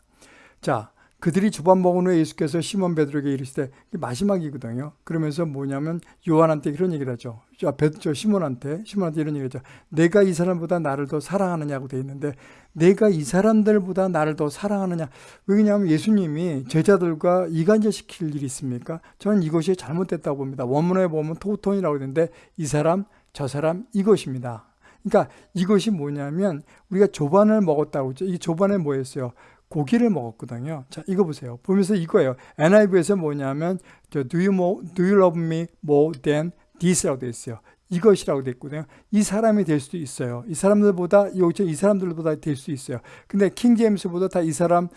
A: 자, 그들이 주밥 먹은 후에 예수께서 시몬 베드로에게 이르시되 마지막이거든요. 그러면서 뭐냐면 요한한테 이런 얘기를 하죠. 저, 베드, 저 시몬한테 시몬한테 이런 얘기를 하죠. 내가 이 사람보다 나를 더 사랑하느냐고 돼 있는데 내가 이 사람들보다 나를 더 사랑하느냐. 왜냐하면 예수님이 제자들과 이간질 시킬 일이 있습니까? 저는 이것이 잘못됐다고 봅니다. 원문에 보면 τούτων이라고 되는데 이 사람 저 사람 이것입니다. 그러니까 이것이 뭐냐면 우리가 조반을 먹었다고 했죠. 이 조반에 뭐였어요? 고기를 먹었거든요. 자, 이거 보세요. 보면서 이거예요. NIV에서 뭐냐면 do you, more, do you love me more than this라고 되어 있어요. 이것이라고 되어 있거든요. 이 사람이 될 수도 있어요. 이 사람들보다 여기 이 사람들보다 될 수 있어요. 근데 킹 제임스보다 다 이 사람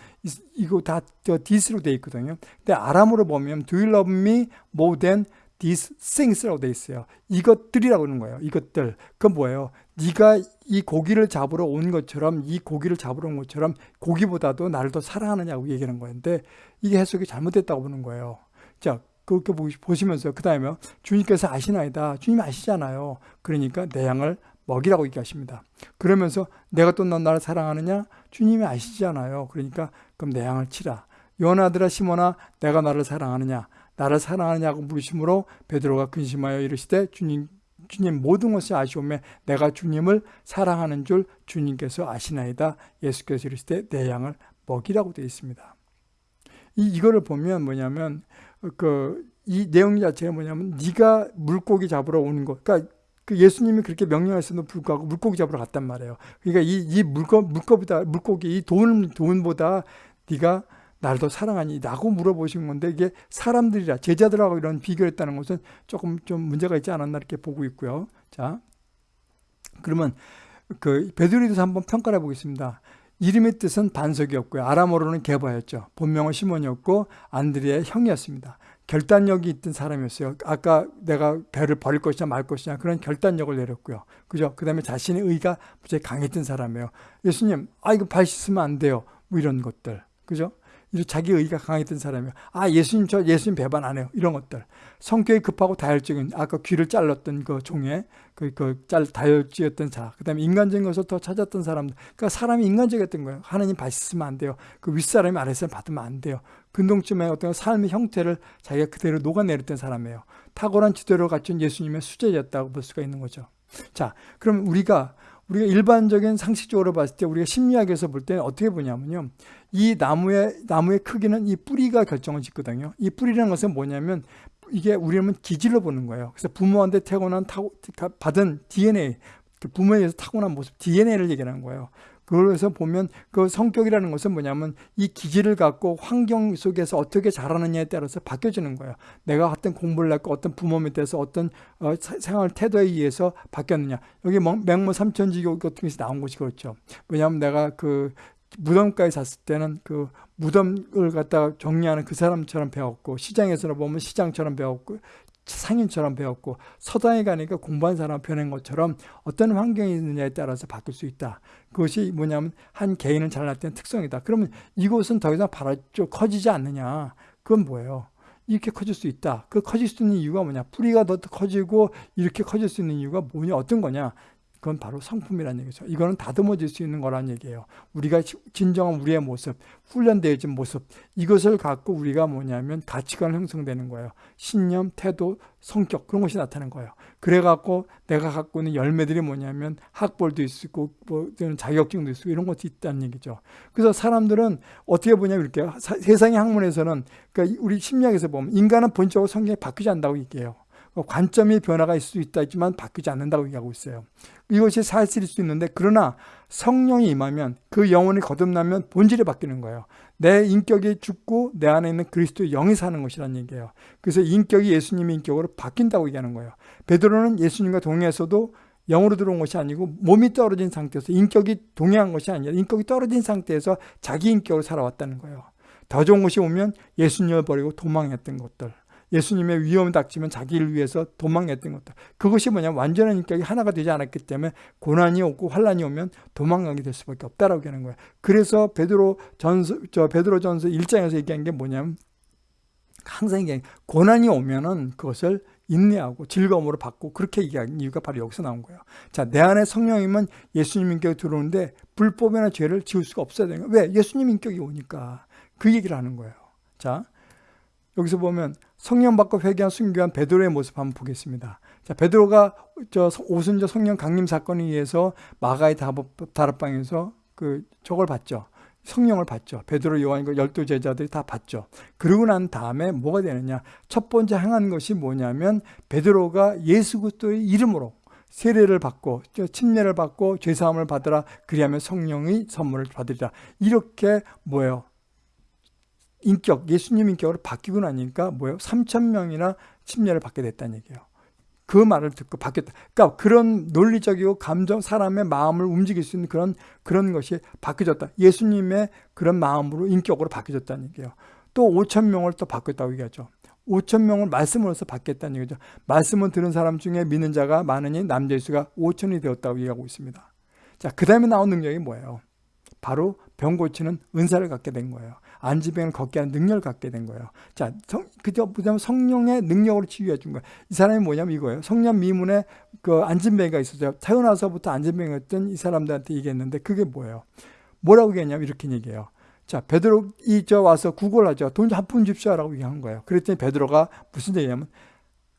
A: 이거 다 this로 되어 있거든요. 근데 아람으로 보면 do you love me more than these things라고 되어 있어요. 이것들이라고 하는 거예요. 이것들. 그건 뭐예요? 네가 이 고기를 잡으러 온 것처럼 이 고기를 잡으러 온 것처럼 고기보다도 나를 더 사랑하느냐고 얘기하는 거였는데 이게 해석이 잘못됐다고 보는 거예요. 자, 그렇게 보시면서 그 다음에 주님께서 아시나이다. 주님 아시잖아요. 그러니까 내 양을 먹이라고 얘기하십니다. 그러면서 내가 또너 나를 사랑하느냐? 주님이 아시잖아요. 그러니까 그럼 내 양을 치라. 요나들아 시모나 내가 나를 사랑하느냐? 나를 사랑하느냐고 물으심으로 베드로가 근심하여 이르시되 주님 주님 모든 것을 아시오매 내가 주님을 사랑하는 줄 주님께서 아시나이다. 예수께서 이르시되 내 양을 먹이라고 되어 있습니다. 이 이거를 보면 뭐냐면 그 이 내용 자체가 뭐냐면 네가 물고기 잡으러 오는 것. 그러니까 그 예수님이 그렇게 명령했음에도 불구하고 물고기 잡으러 갔단 말이에요. 그러니까 이, 이 물고, 물고보다, 물고기, 이 돈, 돈보다 네가 나를 더 사랑하니? 라고 물어보신 건데 이게 사람들이라 제자들하고 이런 비교를 했다는 것은 조금 좀 문제가 있지 않았나 이렇게 보고 있고요. 자, 그러면 그 베드로에 대해서 한번 평가해 보겠습니다. 이름의 뜻은 반석이었고요. 아람어로는 게바였죠. 본명은 시몬이었고 안드리의 형이었습니다. 결단력이 있던 사람이었어요. 아까 내가 배를 버릴 것이냐 말 것이냐 그런 결단력을 내렸고요. 그죠? 그 다음에 자신의 의가 무지 강했던 사람이에요. 예수님, 아, 이거 발 씻으면 안 돼요. 뭐 이런 것들. 그죠? 자기 의가 강했던 사람이에요. 아 예수님 저 예수님 배반 안 해요. 이런 것들. 성격이 급하고 다혈적인 아까 귀를 잘랐던 그 종에 그그짤 다혈지였던 자. 그다음에 인간적인 것을 더 찾았던 사람들. 그러니까 사람이 인간적이었던 거예요. 하나님 받으면 안 돼요. 그 윗사람이 아랫사람 받으면 안 돼요. 근동쯤에 어떤 삶의 형태를 자기가 그대로 녹아내렸던 사람이에요. 탁월한 지도를 갖춘 예수님의 수제였다고 볼 수가 있는 거죠. 자, 그럼 우리가 우리가 일반적인 상식적으로 봤을 때 우리가 심리학에서 볼 때는 어떻게 보냐면요. 이 나무의 나무의 크기는 이 뿌리가 결정을 짓거든요. 이 뿌리라는 것은 뭐냐면 이게 우리는 기질로 보는 거예요. 그래서 부모한테 태어난 타고 받은 DNA, 그 부모에 서 타고난 모습 DNA를 얘기하는 거예요. 그래서 보면 그 성격이라는 것은 뭐냐면 이 기질을 갖고 환경 속에서 어떻게 자라느냐에 따라서 바뀌어지는 거예요. 내가 어떤 공부를 했고 어떤 부모 밑에서 어떤 어, 생활 태도에 의해서 바뀌었느냐. 여기 맹모 삼천지교 같은 것이 나온 것이 그렇죠. 왜냐하면 내가 그 무덤가에 샀을 때는 그 무덤을 갖다가 정리하는 그 사람처럼 배웠고 시장에서 보면 시장처럼 배웠고 상인처럼 배웠고 서당에 가니까 공부한 사람 변한 것처럼 어떤 환경이 있느냐에 따라서 바뀔 수 있다. 그것이 뭐냐면 한 개인을 잘났다는 특성이다. 그러면 이곳은 더 이상 바라쪽 커지지 않느냐. 그건 뭐예요? 이렇게 커질 수 있다. 그 커질 수 있는 이유가 뭐냐? 뿌리가 더 커지고 이렇게 커질 수 있는 이유가 뭐냐? 어떤 거냐? 그건 바로 성품이라는 얘기죠. 이거는 다듬어질 수 있는 거라는 얘기예요. 우리가 진정한 우리의 모습, 훈련되어진 모습, 이것을 갖고 우리가 뭐냐면 가치관 형성되는 거예요. 신념, 태도, 성격 그런 것이 나타나는 거예요. 그래갖고 내가 갖고 있는 열매들이 뭐냐면 학벌도 있고 뭐 자격증도 있고 이런 것도 있다는 얘기죠. 그래서 사람들은 어떻게 보냐면 이렇게 세상의 학문에서는 그러니까 우리 심리학에서 보면 인간은 본적으로 성격이 바뀌지 않는다고 얘기해요. 관점의 변화가 있을 수 있다 지만 바뀌지 않는다고 얘기하고 있어요. 이것이 사실일 수 있는데 그러나 성령이 임하면 그 영혼이 거듭나면 본질이 바뀌는 거예요. 내 인격이 죽고 내 안에 있는 그리스도의 영이 사는 것이라는 얘기예요. 그래서 인격이 예수님의 인격으로 바뀐다고 얘기하는 거예요. 베드로는 예수님과 동행해서도 영으로 들어온 것이 아니고 몸이 떨어진 상태에서 인격이 동행한 것이 아니라 인격이 떨어진 상태에서 자기 인격으로 살아왔다는 거예요. 더 좋은 것이 오면 예수님을 버리고 도망했던 것들. 예수님의 위험이 닥치면 자기를 위해서 도망했던 것들. 그것이 뭐냐면 완전한 인격이 하나가 되지 않았기 때문에 고난이 오고 환란이 오면 도망가게 될 수밖에 없다라고 하는 거예요. 그래서 베드로 전서 저 베드로 전서 1장에서 얘기한 게 뭐냐면 항상 얘기한 고난이 오면은 그것을 인내하고 즐거움으로 받고 그렇게 얘기한 이유가 바로 여기서 나온 거예요. 자, 내 안에 성령이면 예수님 인격이 들어오는데 불법이나 죄를 지울 수가 없어야 되는 거예요. 왜? 예수님 인격이 오니까 그 얘기를 하는 거예요. 자, 여기서 보면 성령 받고 회개한 순교한 베드로의 모습 한번 보겠습니다. 자, 베드로가 저 오순절 성령 강림 사건에 의해서 마가의 다락방에서 그 저걸 봤죠. 성령을 받죠. 베드로, 요한과 열두 제자들이 다 받죠. 그러고 난 다음에 뭐가 되느냐? 첫 번째 행한 것이 뭐냐면 베드로가 예수 그리스도의 이름으로 세례를 받고 침례를 받고 죄 사함을 받으라 그리하면 성령의 선물을 받으리라. 이렇게 뭐예요? 인격, 예수님 인격으로 바뀌고 나니까 뭐예요? 3천 명이나 침례를 받게 됐다는 얘기예요. 그 말을 듣고 바뀌었다. 그러니까 그런 논리적이고 감정, 사람의 마음을 움직일 수 있는 그런 그런 것이 바뀌어졌다. 예수님의 그런 마음으로 인격으로 바뀌어졌다는 얘기예요. 또 5천 명을 또 바뀌었다고 얘기하죠. 5천 명을 말씀으로서 받겠다는 얘기죠. 말씀을 들은 사람 중에 믿는 자가 많으니 남자의 수가 5천이 되었다고 얘기하고 있습니다. 자, 그 다음에 나온 능력이 뭐예요? 바로 병 고치는 은사를 갖게 된 거예요. 안지병을 걷게 하는 능력을 갖게 된 거예요. 자, 성, 그저 보자면 성령의 능력으로 치유해 준 거예요. 이 사람이 뭐냐면 이거예요. 성령 미문에 그 안진뱅이가 있었어요. 태어나서부터 안진뱅이였던 이 사람들한테 얘기했는데 그게 뭐예요? 뭐라고 얘기했냐면 이렇게 얘기해요. 자, 베드로 이저 와서 구걸하죠. 돈 한 푼 줍시오라고 얘기한 거예요. 그랬더니 베드로가 무슨 얘기냐면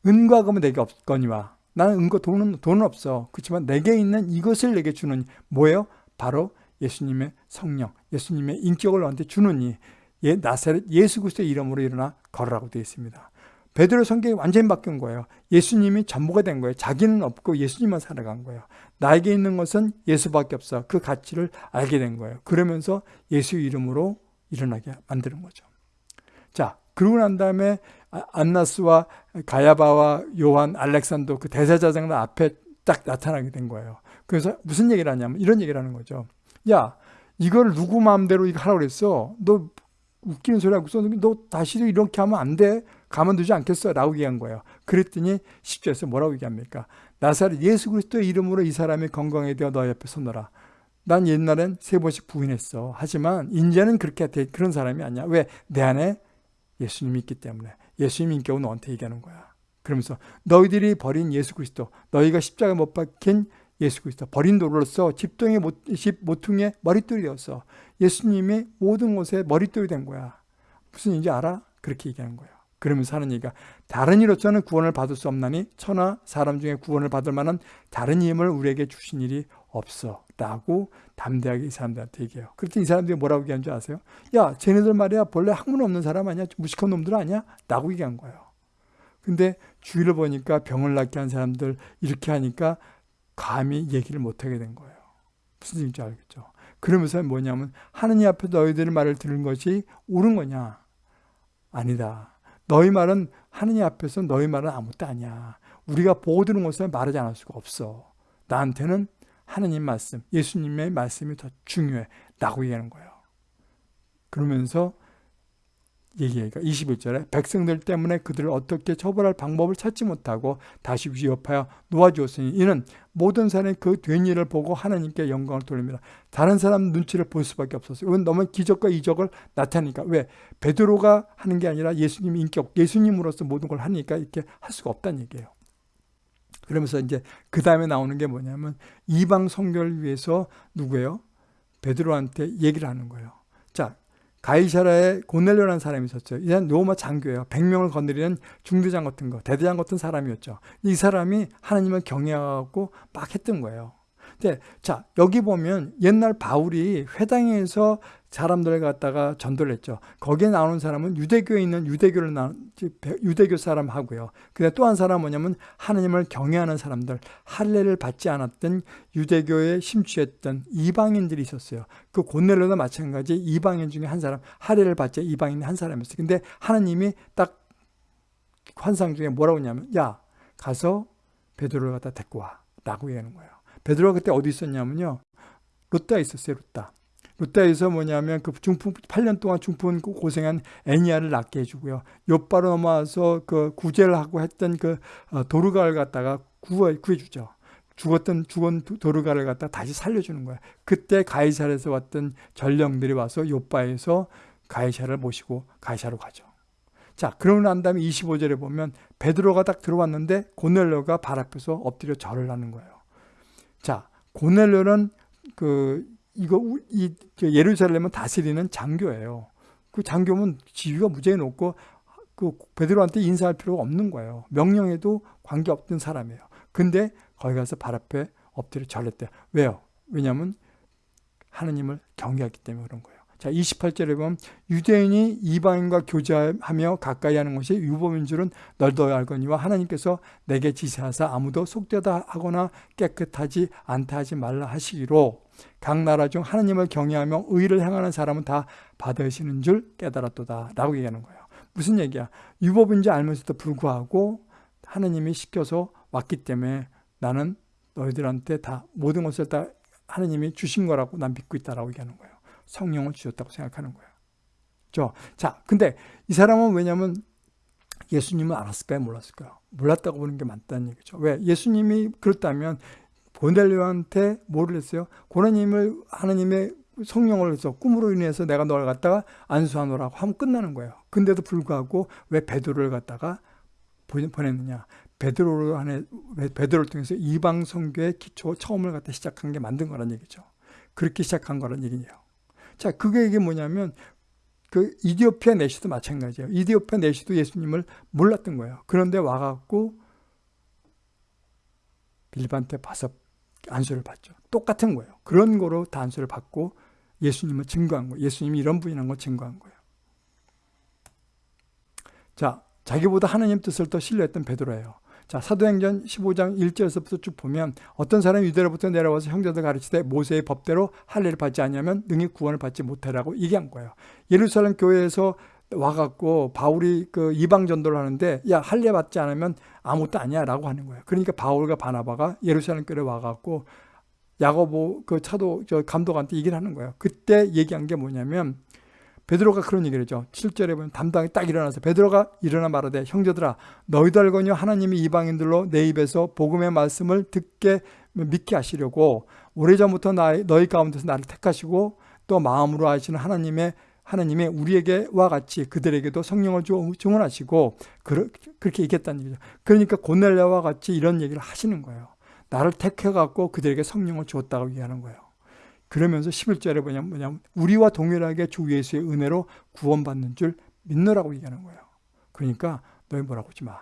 A: 은과 금은 내게 없거니와 나는 은과 돈은 돈은 없어. 그렇지만 내게 있는 이것을 내게 주는 뭐예요? 바로 예수님의 성령, 예수님의 인격을 너한테 주느니 예, 나사렛 예수 그리스도의 이름으로 일어나 걸으라고 되어 있습니다. 베드로 성경이 완전히 바뀐 거예요. 예수님이 전부가 된 거예요. 자기는 없고 예수님만 살아간 거예요. 나에게 있는 것은 예수밖에 없어. 그 가치를 알게 된 거예요. 그러면서 예수 이름으로 일어나게 만드는 거죠. 자, 그러고 난 다음에 아, 안나스와 가야바와 요한, 알렉산더 그 대사자장 앞에 딱 나타나게 된 거예요. 그래서 무슨 얘기를 하냐면 이런 얘기를 하는 거죠. 야, 이걸 누구 마음대로 이거 하라고 그랬어? 너 웃기는 소리 하고. 너 다시도 이렇게 하면 안 돼. 가만두지 않겠어. 라고 얘기한 거예요. 그랬더니 10절에서 뭐라고 얘기합니까? 나사렛 예수 그리스도의 이름으로 이 사람이 건강에 되어 너 옆에 서너라. 난 옛날엔 세 번씩 부인했어. 하지만 이제는 그렇게 돼, 그런 사람이 아니야. 왜? 내 안에 예수님이 있기 때문에. 예수님 인격은 너한테 얘기하는 거야. 그러면서 너희들이 버린 예수 그리스도, 너희가 십자가 못 박힌 예수 그리스도, 버린 도로로서 집동의 못, 집 모퉁이의 머릿돌이 되었어. 예수님이 모든 곳에 머릿돌이 된 거야. 무슨 일인지 알아? 그렇게 얘기하는 거예요. 그러면서 하는 얘기가 다른 이로서는 구원을 받을 수 없나니 천하 사람 중에 구원을 받을 만한 다른 힘을 우리에게 주신 일이 없어 라고 담대하게 이 사람들한테 얘기해요. 그랬더니 이 사람들이 뭐라고 얘기한 줄 아세요? 야 쟤네들 말이야 본래 학문 없는 사람 아니야? 무식한 놈들 아니야? 라고 얘기한 거예요. 근데 주위를 보니까 병을 낫게 한 사람들 이렇게 하니까 감히 얘기를 못하게 된 거예요. 무슨 얘기인지 알겠죠? 그러면서 뭐냐면 하느님 앞에 너희들의 말을 들은 것이 옳은 거냐? 아니다. 너희 말은 하느님 앞에서 너희 말은 아무것도 아니야. 우리가 보고 들은 것을 말하지 않을 수가 없어. 나한테는 하느님 말씀, 예수님의 말씀이 더 중요해. 라고 얘기하는 거예요. 그러면서 얘기하니까 21절에 백성들 때문에 그들을 어떻게 처벌할 방법을 찾지 못하고 다시 위협하여 놓아주었으니 이는 모든 사람이 그 된 일을 보고 하나님께 영광을 돌립니다. 다른 사람 눈치를 볼 수밖에 없었어요. 이건 너무 기적과 이적을 나타내니까 왜? 베드로가 하는 게 아니라 예수님 인격, 예수님으로서 모든 걸 하니까 이렇게 할 수가 없다는 얘기예요. 그러면서 이제 그 다음에 나오는 게 뭐냐면 이방 성결을 위해서 누구예요? 베드로한테 얘기를 하는 거예요. 자, 가이사라에 고넬료라는 사람이 있었죠. 이는 로마 장교예요. 100명을 건드리는 중대장 같은 거, 대대장 같은 사람이었죠. 이 사람이 하나님을 경외하고 막 했던 거예요. 근데 자 여기 보면 옛날 바울이 회당에서 사람들을 갖다가 전도를 했죠. 거기에 나오는 사람은 유대교에 있는 유대교를 나 유대교 사람 하고요. 근데 또 한 사람 뭐냐면 하나님을 경외하는 사람들, 할례를 받지 않았던 유대교에 심취했던 이방인들이 있었어요. 그 고넬로도 마찬가지 이방인 중에 한 사람, 할례를 받지 이방인 한 사람이었어요. 근데 하나님이 딱 환상 중에 뭐라고 했냐면 야 가서 베드로를 갖다 데리고 와라고 얘기하는 거예요. 베드로가 그때 어디 있었냐면요. 롯다에 있었어요. 롯다. 롯다에서 뭐냐면 그 중풍 8년 동안 중풍 고생한 애니아를 낫게 해주고요. 요바로 넘어와서 그 구제를 하고 했던 그 어, 도르가를 갖다가 구해 구해주죠. 죽었던 죽은 도르가를 갖다 다시 살려주는 거예요. 그때 가이사에서 왔던 전령들이 와서 요바에서 가이사를 모시고 가이사로 가죠. 자, 그러고 난 다음에 25절에 보면 베드로가 딱 들어왔는데 고넬료가 발 앞에서 엎드려 절을 하는 거예요. 자, 고넬료는 그 이거 이 예루살렘은 다스리는 장교예요. 그 장교면 지위가 무지하게 높고 그 베드로한테 인사할 필요가 없는 거예요. 명령에도 관계없던 사람이에요. 근데 거기 가서 발 앞에 엎드려 절했대요. 왜요? 왜냐하면 하느님을 경외하기 때문에 그런 거예요. 자, 28절에 보면 유대인이 이방인과 교제하며 가까이 하는 것이 유법인 줄은 널도 알거니와 하나님께서 내게 지시하사 아무도 속되다 하거나 깨끗하지 않다 하지 말라 하시기로 각 나라 중 하나님을 경외하며 의를 행하는 사람은 다 받으시는 줄 깨달았도다 라고 얘기하는 거예요. 무슨 얘기야? 유법인지 알면서도 불구하고 하나님이 시켜서 왔기 때문에 나는 너희들한테 다 모든 것을 다 하나님이 주신 거라고 난 믿고 있다라고 얘기하는 거예요. 성령을 주셨다고 생각하는 거예요. 저, 자, 근데 이 사람은 왜냐면 예수님을 알았을까요? 몰랐을까요? 몰랐다고 보는 게 맞다는 얘기죠. 왜? 예수님이 그렇다면 고넬료한테 뭐를 했어요? 고넬님을 하나님의 성령을 해서 꿈으로 인해서 내가 널 갖다가 안수하노라고 하면 끝나는 거예요. 근데도 불구하고 왜 베드로를 갖다가 보냈느냐? 베드로를 안에 베드로를 통해서 이방 성교의 기초 처음을 갖다 시작한 게 만든 거란 얘기죠. 그렇게 시작한 거란 얘기예요. 자, 그게 이게 뭐냐면 그 이디오피아 내시도 마찬가지예요. 이디오피아 내시도 예수님을 몰랐던 거예요. 그런데 와갖고 빌립한테 봐서 안수를 받죠. 똑같은 거예요. 그런 거로 다 안수를 받고 예수님을 증거한 거예요. 예수님이 이런 분이라는 걸 증거한 거예요. 자, 자기보다 하나님 뜻을 더 신뢰했던 베드로예요. 자, 사도행전 15장 1절에서부터 쭉 보면 어떤 사람이 유대로부터 내려와서 형제들 가르치되 모세의 법대로 할례를 받지 않으면 능히 구원을 받지 못하라고 얘기한 거예요. 예루살렘 교회에서 와갖고 바울이 그 이방 전도를 하는데 야 할례 받지 않으면 아무것도 아니야라고 하는 거예요. 그러니까 바울과 바나바가 예루살렘 교회 와갖고 야고보 그 차도 저 감독한테 얘기를 하는 거예요. 그때 얘기한 게 뭐냐면 베드로가 그런 얘기를 했죠. 7절에 보면 담당이 딱 일어나서 베드로가 일어나 말하되 형제들아 너희들거니와 하나님이 이방인들로 내 입에서 복음의 말씀을 듣게 믿게 하시려고 오래전부터 너희 가운데서 나를 택하시고 또 마음으로 하시는 하나님의 하나님의 우리에게와 같이 그들에게도 성령을 증언하시고 그렇게 얘기했다는 얘기죠. 그러니까 고넬레와 같이 이런 얘기를 하시는 거예요. 나를 택해갖고 그들에게 성령을 주었다고 얘기하는 거예요. 그러면서 11절에 뭐냐면, 뭐냐면 우리와 동일하게 주 예수의 은혜로 구원받는 줄 믿노라고 얘기하는 거예요. 그러니까 너희 뭐라고 하지 마.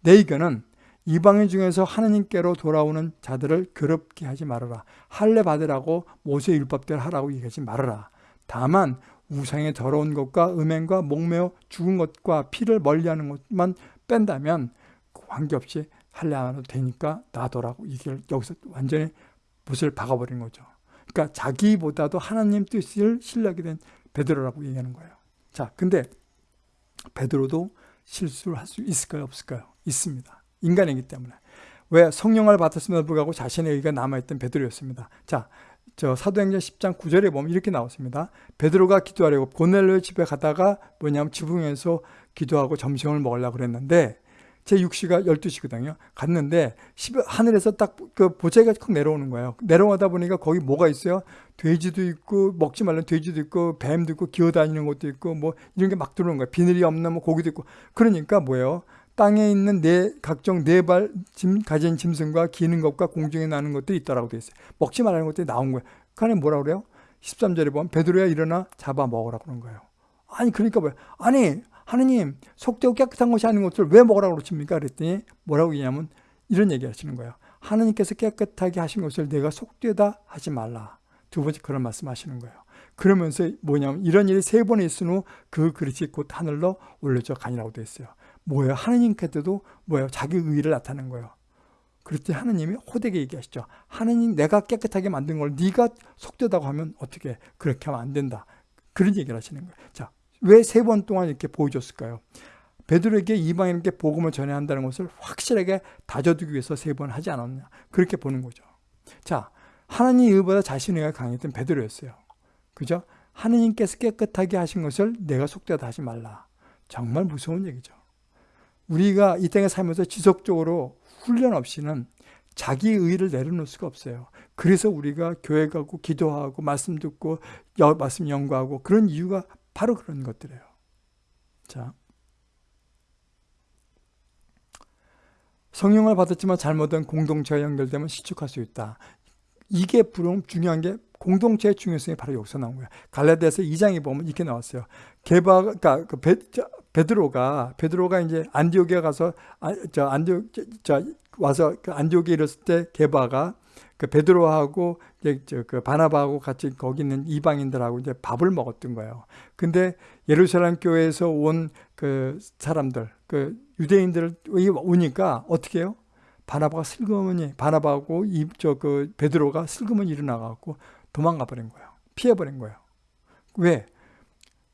A: 내 의견은 이방인 중에서 하나님께로 돌아오는 자들을 괴롭게 하지 말아라. 할례 받으라고 모세 율법대로 하라고 얘기하지 말아라. 다만 우상의 더러운 것과 음행과 목매어 죽은 것과 피를 멀리하는 것만 뺀다면 관계없이 할례 안 해도 되니까 놔둬라고 이걸 여기서 완전히 못을 박아버린 거죠. 그러니까 자기보다도 하나님 뜻을 신뢰하게 된 베드로라고 얘기하는 거예요. 자, 근데 베드로도 실수를 할 수 있을까요? 없을까요? 있습니다. 인간이기 때문에. 왜 성령을 받았음에도 불구하고 자신의 의가 남아있던 베드로였습니다. 자, 저 사도행전 10장 9절에 보면 이렇게 나왔습니다. 베드로가 기도하려고 고넬로 집에 가다가 뭐냐면 지붕에서 기도하고 점심을 먹으려고 그랬는데 제 6시가 12시거든요. 갔는데 하늘에서 딱 그 보자기가 확 내려오는 거예요. 내려오다 보니까 거기 뭐가 있어요? 돼지도 있고 먹지 말라는 돼지도 있고 뱀도 있고 기어다니는 것도 있고 뭐 이런 게 막 들어오는 거예요. 비늘이 없는 뭐 고기도 있고 그러니까 뭐예요? 땅에 있는 네 각종 네발 짐 가진 짐승과 기는 것과 공중에 나는 것들이 있다라고 돼 있어요. 먹지 말라는 것들이 나온 거예요. 그 안에 뭐라 그래요? 13절에 보면 베드로야 일어나 잡아 먹으라 그런 거예요. 아니 그러니까 뭐야? 아니 하느님 속되고 깨끗한 것이 아닌 것을 왜 먹으라고 그러십니까? 그랬더니 뭐라고 얘기냐면 이런 얘기 하시는 거예요. 하느님께서 깨끗하게 하신 것을 내가 속되다 하지 말라. 두 번째 그런 말씀 하시는 거예요. 그러면서 뭐냐면 이런 일이 세 번 있은 후 그 그릇이 곧 하늘로 올려져 가니라고 되어 있어요. 뭐예요? 하느님께도 뭐예요? 자기 의를 나타낸 거예요. 그랬더니 하느님이 호되게 얘기하시죠. 하느님 내가 깨끗하게 만든 걸 네가 속되다고 하면 어떻게 그렇게 하면 안 된다. 그런 얘기를 하시는 거예요. 자, 왜 세 번 동안 이렇게 보여줬을까요? 베드로에게 이방인에게 복음을 전해야 한다는 것을 확실하게 다져두기 위해서 세 번 하지 않았냐. 그렇게 보는 거죠. 자, 하나님 의보다 자신의 의가 강했던 베드로였어요. 그죠? 하느님께서 깨끗하게 하신 것을 내가 속되다 하지 말라. 정말 무서운 얘기죠. 우리가 이 땅에 살면서 지속적으로 훈련 없이는 자기 의를 내려놓을 수가 없어요. 그래서 우리가 교회 가고 기도하고 말씀 듣고 말씀 연구하고 그런 이유가 바로 그런 것들이에요. 자, 성령을 받았지만 잘못된 공동체와 연결되면 시축할 수 있다. 이게 불 중요한 게 공동체의 중요성이 바로 여기서 나온 거예요. 갈라디아서 2장에 보면 이렇게 나왔어요. 개바, 그러니까 그 베, 저, 베드로가 베드로가 이제 안디옥에 가서 아, 저 안디옥 저, 와서 그 안디옥에 이랬을 때 게바가 그 베드로하고 이제 그 바나바하고 같이 거기 있는 이방인들하고 이제 밥을 먹었던 거예요. 근데 예루살렘 교회에서 온 그 사람들, 그 유대인들 오니까 어떻게 해요? 바나바가 슬그머니 바나바하고 이저그 베드로가 슬그머니 일어나 갖고 도망가 버린 거예요. 피해 버린 거예요. 왜?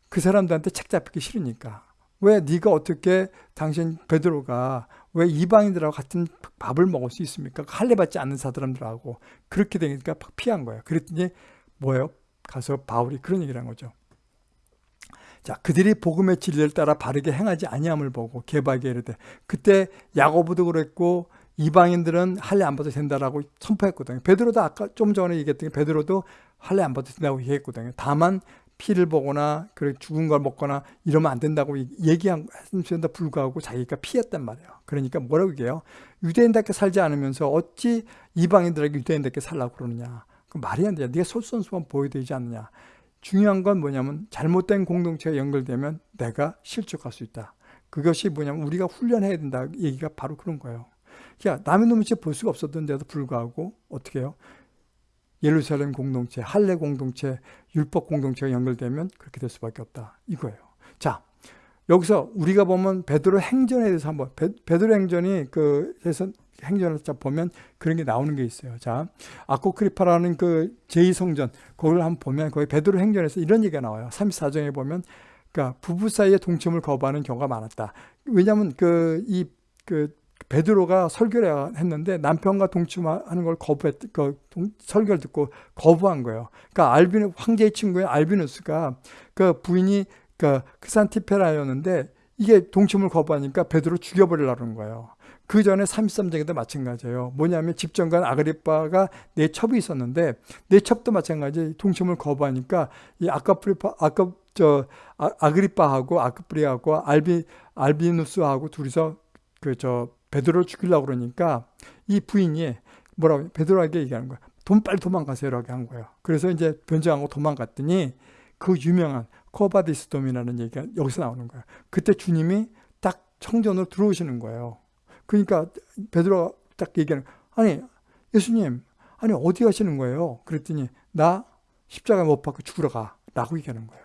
A: 그 사람들한테 책 잡히기 싫으니까. 왜 네가 어떻게 당신 베드로가 왜 이방인들하고 같은 밥을 먹을 수 있습니까? 할례 받지 않는 사람들하고 그렇게 되니까 피한 거예요. 그랬더니 뭐예요? 가서 바울이 그런 얘기를 한 거죠. 자, 그들이 복음의 진리를 따라 바르게 행하지 아니함을 보고 개박에 이르되 그때 야고보도 그랬고 이방인들은 할례 안 받아도 된다라고 선포했거든요. 베드로도 아까 좀 전에 얘기했던 게 베드로도 할례 안 받아도 된다고 얘기했거든요. 다만 피를 보거나 그래 죽은 걸 먹거나 이러면 안 된다고 얘기한 했음에도 불구하고 자기가 피했단 말이에요. 그러니까 뭐라고 얘기해요? 유대인답게 살지 않으면서 어찌 이방인들에게 유대인답게 살라고 그러느냐. 그 말이 안 돼. 네가 솔선수범 보여야 되지 않느냐. 중요한 건 뭐냐면 잘못된 공동체가 연결되면 내가 실족할 수 있다. 그것이 뭐냐면 우리가 훈련해야 된다. 얘기가 바로 그런 거예요. 야, 남의 눈치 볼 수가 없었던데도 불구하고 어떻게 해요? 예루살렘 공동체, 할례 공동체, 율법 공동체가 연결되면 그렇게 될 수밖에 없다. 이거예요. 자, 여기서 우리가 보면 베드로 행전에 대해서 한번 베, 드로 행전이 그래서 행전을 보면 그런 게 나오는 게 있어요. 자, 아코크리파라는 그 제2성전 거기를 한번 보면 거기 베드로 행전에서 이런 얘기가 나와요. 34장에 보면 그러니까 부부 사이에 동침을 거부하는 경우가 많았다. 왜냐하면 그이그 베드로가 설교를 했는데 남편과 동침하는 걸 거부했, 그 설교를 듣고 거부한 거예요. 그러니까 알비누, 황제의 친구의 알비누스가 그 부인이 그 크산티페라였는데 이게 동침을 거부하니까 베드로 죽여버리려는 거예요. 그 전에 33장에도 마찬가지예요. 뭐냐면 집정관 아그리빠가 내 첩이 있었는데 내 첩도 마찬가지 동침을 거부하니까 이 아카프리파 아까 저 아, 아그리빠하고 아크프리하고 알비 알비누스하고 둘이서 그 저 베드로를 죽이려고 그러니까 이 부인이 뭐라고 베드로에게 얘기하는 거야. 돈 빨리 도망가세요라고 한 거예요. 그래서 이제 변장하고 도망갔더니 그 유명한 코바디스돔이라는 얘기가 여기서 나오는 거예요. 그때 주님이 딱 청전으로 들어오시는 거예요. 그러니까 베드로가 딱 얘기하는 아니 예수님 아니 어디 가시는 거예요? 그랬더니 나 십자가 못 박고 죽으러 가 라고 얘기하는 거예요.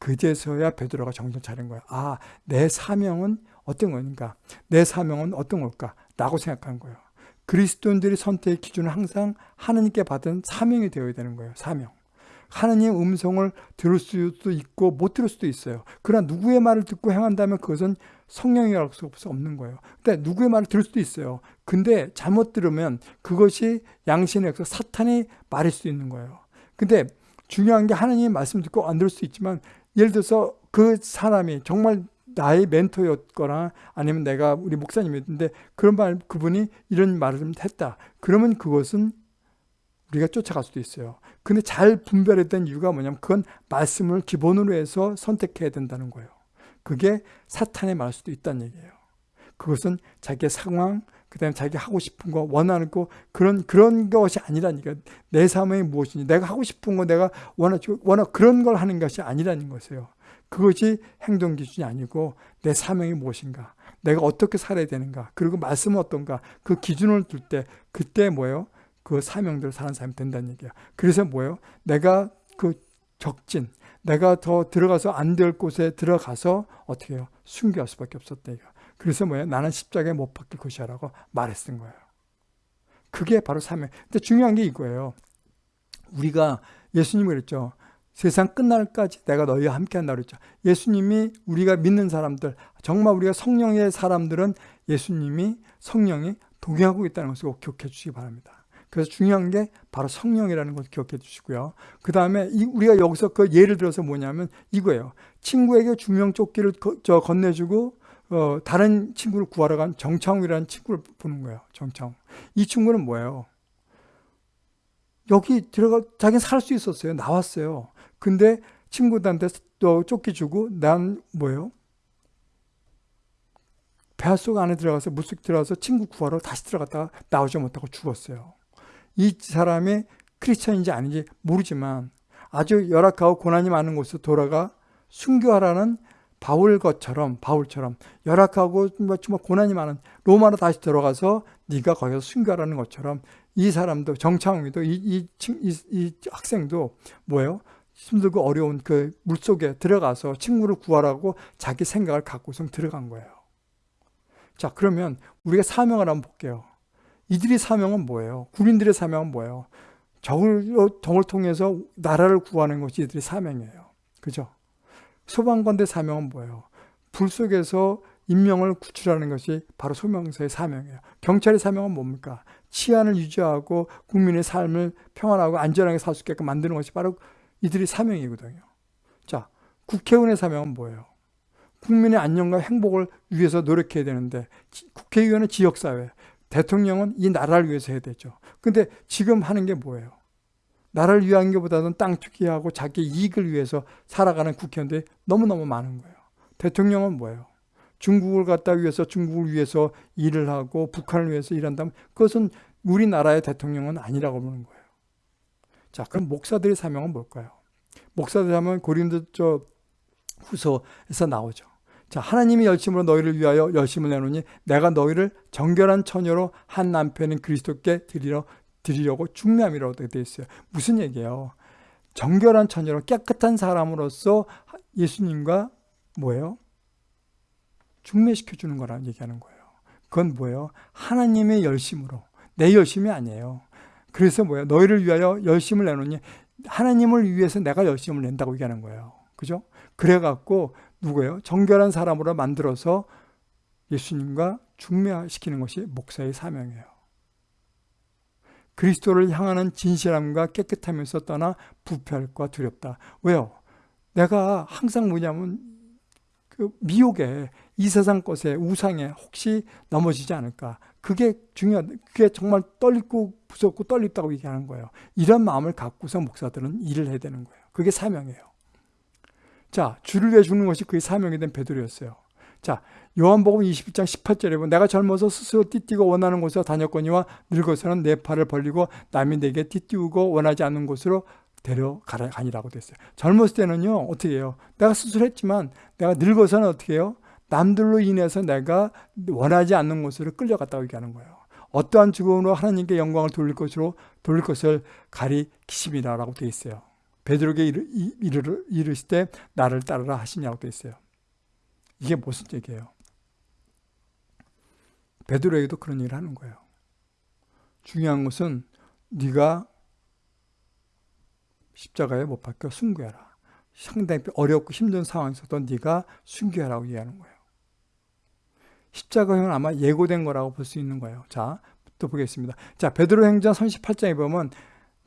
A: 그제서야 베드로가 정신 차린 거예요. 아, 내 사명은 어떤 거니까? 내 사명은 어떤 걸까? 라고 생각한 거예요. 그리스도인들이 선택의 기준은 항상 하나님께 받은 사명이 되어야 되는 거예요. 사명. 하나님의 음성을 들을 수도 있고 못 들을 수도 있어요. 그러나 누구의 말을 듣고 행한다면 그것은 성령이라고 할 수 없는 거예요. 근데 누구의 말을 들을 수도 있어요. 근데 잘못 들으면 그것이 양신의 역사 사탄이 말일 수도 있는 거예요. 근데 중요한 게 하나님의 말씀 듣고 안 들을 수 있지만 예를 들어서 그 사람이 정말 나의 멘토였거나 아니면 내가 우리 목사님이었는데 그런 말 그분이 이런 말을 좀 했다. 그러면 그것은 우리가 쫓아갈 수도 있어요. 근데 잘 분별했던 이유가 뭐냐면 그건 말씀을 기본으로 해서 선택해야 된다는 거예요. 그게 사탄의 말 수도 있다는 얘기예요. 그것은 자기의 상황, 그 다음에 자기 하고 싶은 거, 원하는 거, 그런, 그런 것이 아니라니까. 내 사명이 무엇이니, 내가 하고 싶은 거, 내가 원하, 원하, 그런 걸 하는 것이 아니라는 것이에요. 그것이 행동 기준이 아니고, 내 사명이 무엇인가, 내가 어떻게 살아야 되는가, 그리고 말씀은 어떤가, 그 기준을 둘 때, 그때 뭐예요? 그 사명대로 사는 사람이 된다는 얘기야. 그래서 뭐예요? 내가 그 적진, 내가 더 들어가서 안 될 곳에 들어가서 어떻게 해요? 순교할 수밖에 없었다. 이거. 그래서 뭐예요? 나는 십자가에 못 박힐 것이야라고 말했던 거예요. 그게 바로 사명. 근데 중요한 게 이거예요. 우리가 예수님이 그랬죠. 세상 끝날까지 내가 너희와 함께 한다 그랬죠. 예수님이 우리가 믿는 사람들, 정말 우리가 성령의 사람들은 예수님이 성령이 동행하고 있다는 것을 꼭 기억해 주시기 바랍니다. 그래서 중요한 게 바로 성령이라는 것을 기억해 주시고요. 그 다음에 우리가 여기서 그 예를 들어서 뭐냐면 이거예요. 친구에게 주명조끼를 저 건네주고 어, 다른 친구를 구하러 간 정창욱이라는 친구를 보는 거예요. 정창욱. 이 친구는 뭐예요? 여기 들어가 자기는 살 수 있었어요. 나왔어요. 근데 친구들한테 또 쫓기 주고 난 뭐예요? 배속 안에 들어가서 물속 들어가서 친구 구하러 다시 들어갔다가 나오지 못하고 죽었어요. 이 사람이 크리스천인지 아닌지 모르지만 아주 열악하고 고난이 많은 곳으로 돌아가 순교하라는 바울 것처럼 바울처럼 열악하고 뭐 정말 고난이 많은 로마로 다시 들어가서 네가 거기서 순교하라는 것처럼 이 사람도 정창웅이도 이, 이, 이, 이 학생도 뭐예요? 힘들고 어려운 그 물속에 들어가서 친구를 구하라고 자기 생각을 갖고서 들어간 거예요. 자 그러면 우리가 사명을 한번 볼게요. 이들의 사명은 뭐예요? 군인들의 사명은 뭐예요? 적을, 적을 통해서 나라를 구하는 것이 이들의 사명이에요. 그죠? 소방관대 사명은 뭐예요? 불 속에서 인명을 구출하는 것이 바로 소명서의 사명이에요. 경찰의 사명은 뭡니까? 치안을 유지하고 국민의 삶을 평안하고 안전하게 살 수 있게끔 만드는 것이 바로 이들의 사명이거든요. 자, 국회의원의 사명은 뭐예요? 국민의 안녕과 행복을 위해서 노력해야 되는데 국회의원은 지역사회, 대통령은 이 나라를 위해서 해야 되죠. 근데 지금 하는 게 뭐예요? 나라를 위한 것보다는 땅 투기하고 자기 이익을 위해서 살아가는 국회의원들이 너무너무 많은 거예요. 대통령은 뭐예요? 중국을 갖다 위해서 중국을 위해서 일을 하고 북한을 위해서 일한다면 그것은 우리나라의 대통령은 아니라고 보는 거예요. 자, 그럼 목사들의 사명은 뭘까요? 목사들 하면 고린도 저 후서에서 나오죠. 자, 하나님이 열심으로 너희를 위하여 열심을 내노니 내가 너희를 정결한 처녀로 한 남편인 그리스도께 드리려 드리려고 중남이라고 되어 있어요. 무슨 얘기예요? 정결한 처녀로 깨끗한 사람으로서 예수님과 뭐예요? 중매시켜 주는 거라는 얘기하는 거예요. 그건 뭐예요? 하나님의 열심으로 내 열심이 아니에요. 그래서 뭐예요? 너희를 위하여 열심을 내노니 하나님을 위해서 내가 열심을 낸다고 얘기하는 거예요. 그죠? 그래갖고 누구예요? 정결한 사람으로 만들어서 예수님과 중매시키는 것이 목사의 사명이에요. 그리스도를 향하는 진실함과 깨끗하면서 떠나 부패할과 두렵다. 왜요? 내가 항상 뭐냐면 그 미혹에 이 세상 것에 우상에 혹시 넘어지지 않을까. 그게 중요한, 그게 정말 떨리고 무섭고 떨립다고 얘기하는 거예요. 이런 마음을 갖고서 목사들은 일을 해야 되는 거예요. 그게 사명이에요. 자, 주를 위해 죽는 것이 그의 사명이 된 베드로였어요. 자, 요한복음 21장 18절에 보면 내가 젊어서 스스로 띠띠고 원하는 곳으로 다녔거니와 늙어서는 내 팔을 벌리고 남이 내게 띠띠우고 원하지 않는 곳으로 데려가니라고 됐어요. 젊었을 때는요, 어떻게 해요? 내가 스스로 했지만 내가 늙어서는 어떻게 해요? 남들로 인해서 내가 원하지 않는 곳으로 끌려갔다고 얘기하는 거예요. 어떠한 죽음으로 하나님께 영광을 돌릴 것으로 돌릴 것을 가리키심이라고 되어 있어요. 베드로에게 이르, 이르, 이르실 때 나를 따르라 하시냐고 되어 있어요. 이게 무슨 얘기예요? 베드로에게도 그런 일을 하는 거예요. 중요한 것은 네가 십자가에 못 박혀 순교해라. 상당히 어렵고 힘든 상황에서도 네가 순교하라고 얘기하는 거예요. 십자가형은 아마 예고된 거라고 볼 수 있는 거예요. 자, 또 보겠습니다. 자, 베드로 행전 38장에 보면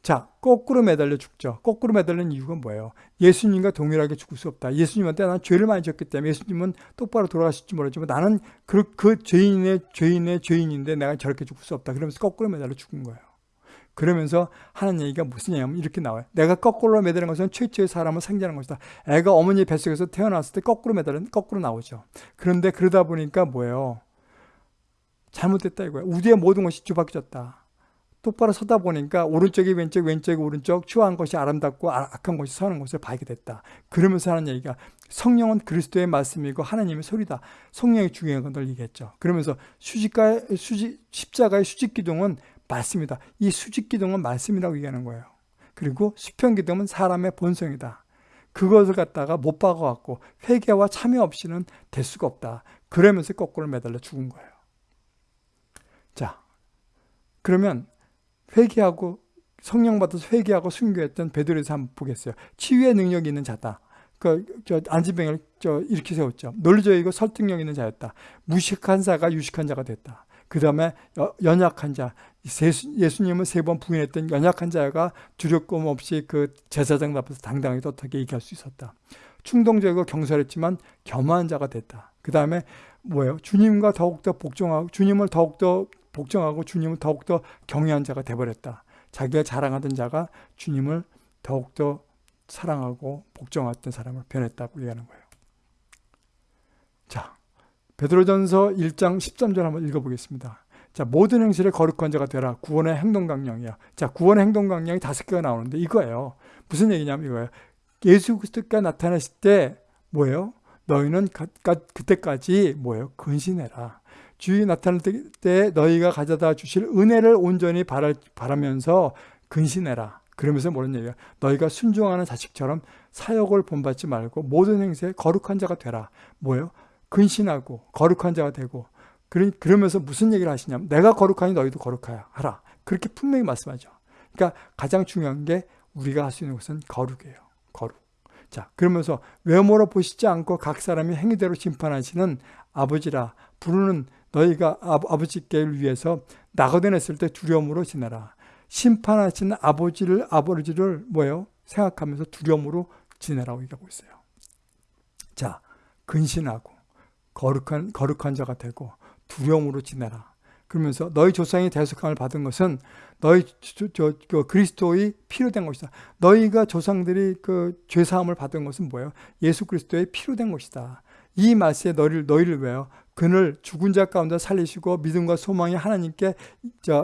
A: 자, 거꾸로 매달려 죽죠. 거꾸로 매달리는 이유가 뭐예요? 예수님과 동일하게 죽을 수 없다. 예수님한테 난 죄를 많이 졌기 때문에 예수님은 똑바로 돌아가실지 모르지만 나는 그, 그 죄인의 죄인의 죄인인데 내가 저렇게 죽을 수 없다. 그러면서 거꾸로 매달려 죽은 거예요. 그러면서 하는 얘기가 무슨 얘기냐면 이렇게 나와요. 내가 거꾸로 매달린 것은 최초의 사람을 상징하는 것이다. 애가 어머니 뱃속에서 태어났을 때 거꾸로 매달린 거꾸로 나오죠. 그런데 그러다 보니까 뭐예요? 잘못됐다 이거예요. 우리의 모든 것이 뒤바뀌었다. 똑바로 서다 보니까 오른쪽이 왼쪽, 왼쪽이 오른쪽, 추한 것이 아름답고 아, 악한 것이 서는 것을 발게 됐다. 그러면서 하는 얘기가 성령은 그리스도의 말씀이고 하나님의 소리다. 성령이 중요한 걸 얘기했죠. 그러면서 수직가의 수직, 십자가의 수직 기둥은 말씀이다. 이 수직 기둥은 말씀이라고 얘기하는 거예요. 그리고 수평 기둥은 사람의 본성이다. 그것을 갖다가 못 박아갖고 회개와 참여 없이는 될 수가 없다. 그러면서 거꾸로 매달려 죽은 거예요. 자, 그러면 회개하고 성령 받아서 회개하고 순교했던 베드로에서 한번 보겠어요. 치유의 능력이 있는 자다. 그, 저, 안진병을 저, 이렇게 세웠죠. 논리적이고 설득력 있는 자였다. 무식한 자가 유식한 자가 됐다. 그 다음에 연약한 자, 예수님은 세 번 부인했던 연약한 자가 두렵고 없이 그 제사장 앞에서 당당하게 떳하게 얘기할 수 있었다. 충동적이고 경솔했지만 겸한 자가 됐다. 그 다음에 뭐예요? 주님과 더욱더 복종하고 주님을 더욱더 복종하고 주님을 더욱더 경외한 자가 돼버렸다. 자기가 자랑하던 자가 주님을 더욱더 사랑하고 복종했던 사람을 변했다고 얘기하는 거예요. 자, 베드로전서 1장 13절 한번 읽어보겠습니다. 자, 모든 행실에 거룩한 자가 되라. 구원의 행동 강령이야. 자, 구원의 행동 강령이 다섯 개가 나오는데 이거예요. 무슨 얘기냐면 이거예요. 예수 그리스도가 나타나실 때 뭐예요? 너희는 그때까지 뭐예요? 근신해라. 주의 나타날 때 너희가 가져다 주실 은혜를 온전히 바라, 바라면서 근신해라. 그러면서 뭐는 얘기야? 너희가 순종하는 자식처럼 사역을 본받지 말고 모든 행세에 거룩한 자가 되라. 뭐예요? 근신하고 거룩한 자가 되고 그러면서 무슨 얘기를 하시냐면 내가 거룩하니 너희도 거룩하라. 그렇게 분명히 말씀하죠. 그러니까 가장 중요한 게 우리가 할 수 있는 것은 거룩이에요. 거룩. 자, 그러면서 외모로 보시지 않고 각 사람이 행위대로 심판하시는 아버지라 부르는 너희가 아, 버지께를 위해서 나거든했을 때 두려움으로 지내라. 심판하시는 아버지를 아버지를 뭐예요? 생각하면서 두려움으로 지내라고 얘기하고 있어요. 자, 근신하고 거룩한, 거룩한 자가 되고 두려움으로 지내라. 그러면서 너희 조상이 대속함을 받은 것은 너희 저, 저, 그 그리스도의 피로 된 것이다. 너희가 조상들이 그 죄사함을 받은 것은 뭐예요? 예수 그리스도의 피로 된 것이다. 이 말씀에 너희를 너희를 왜요? 그를 죽은 자 가운데 살리시고 믿음과 소망이 하나님께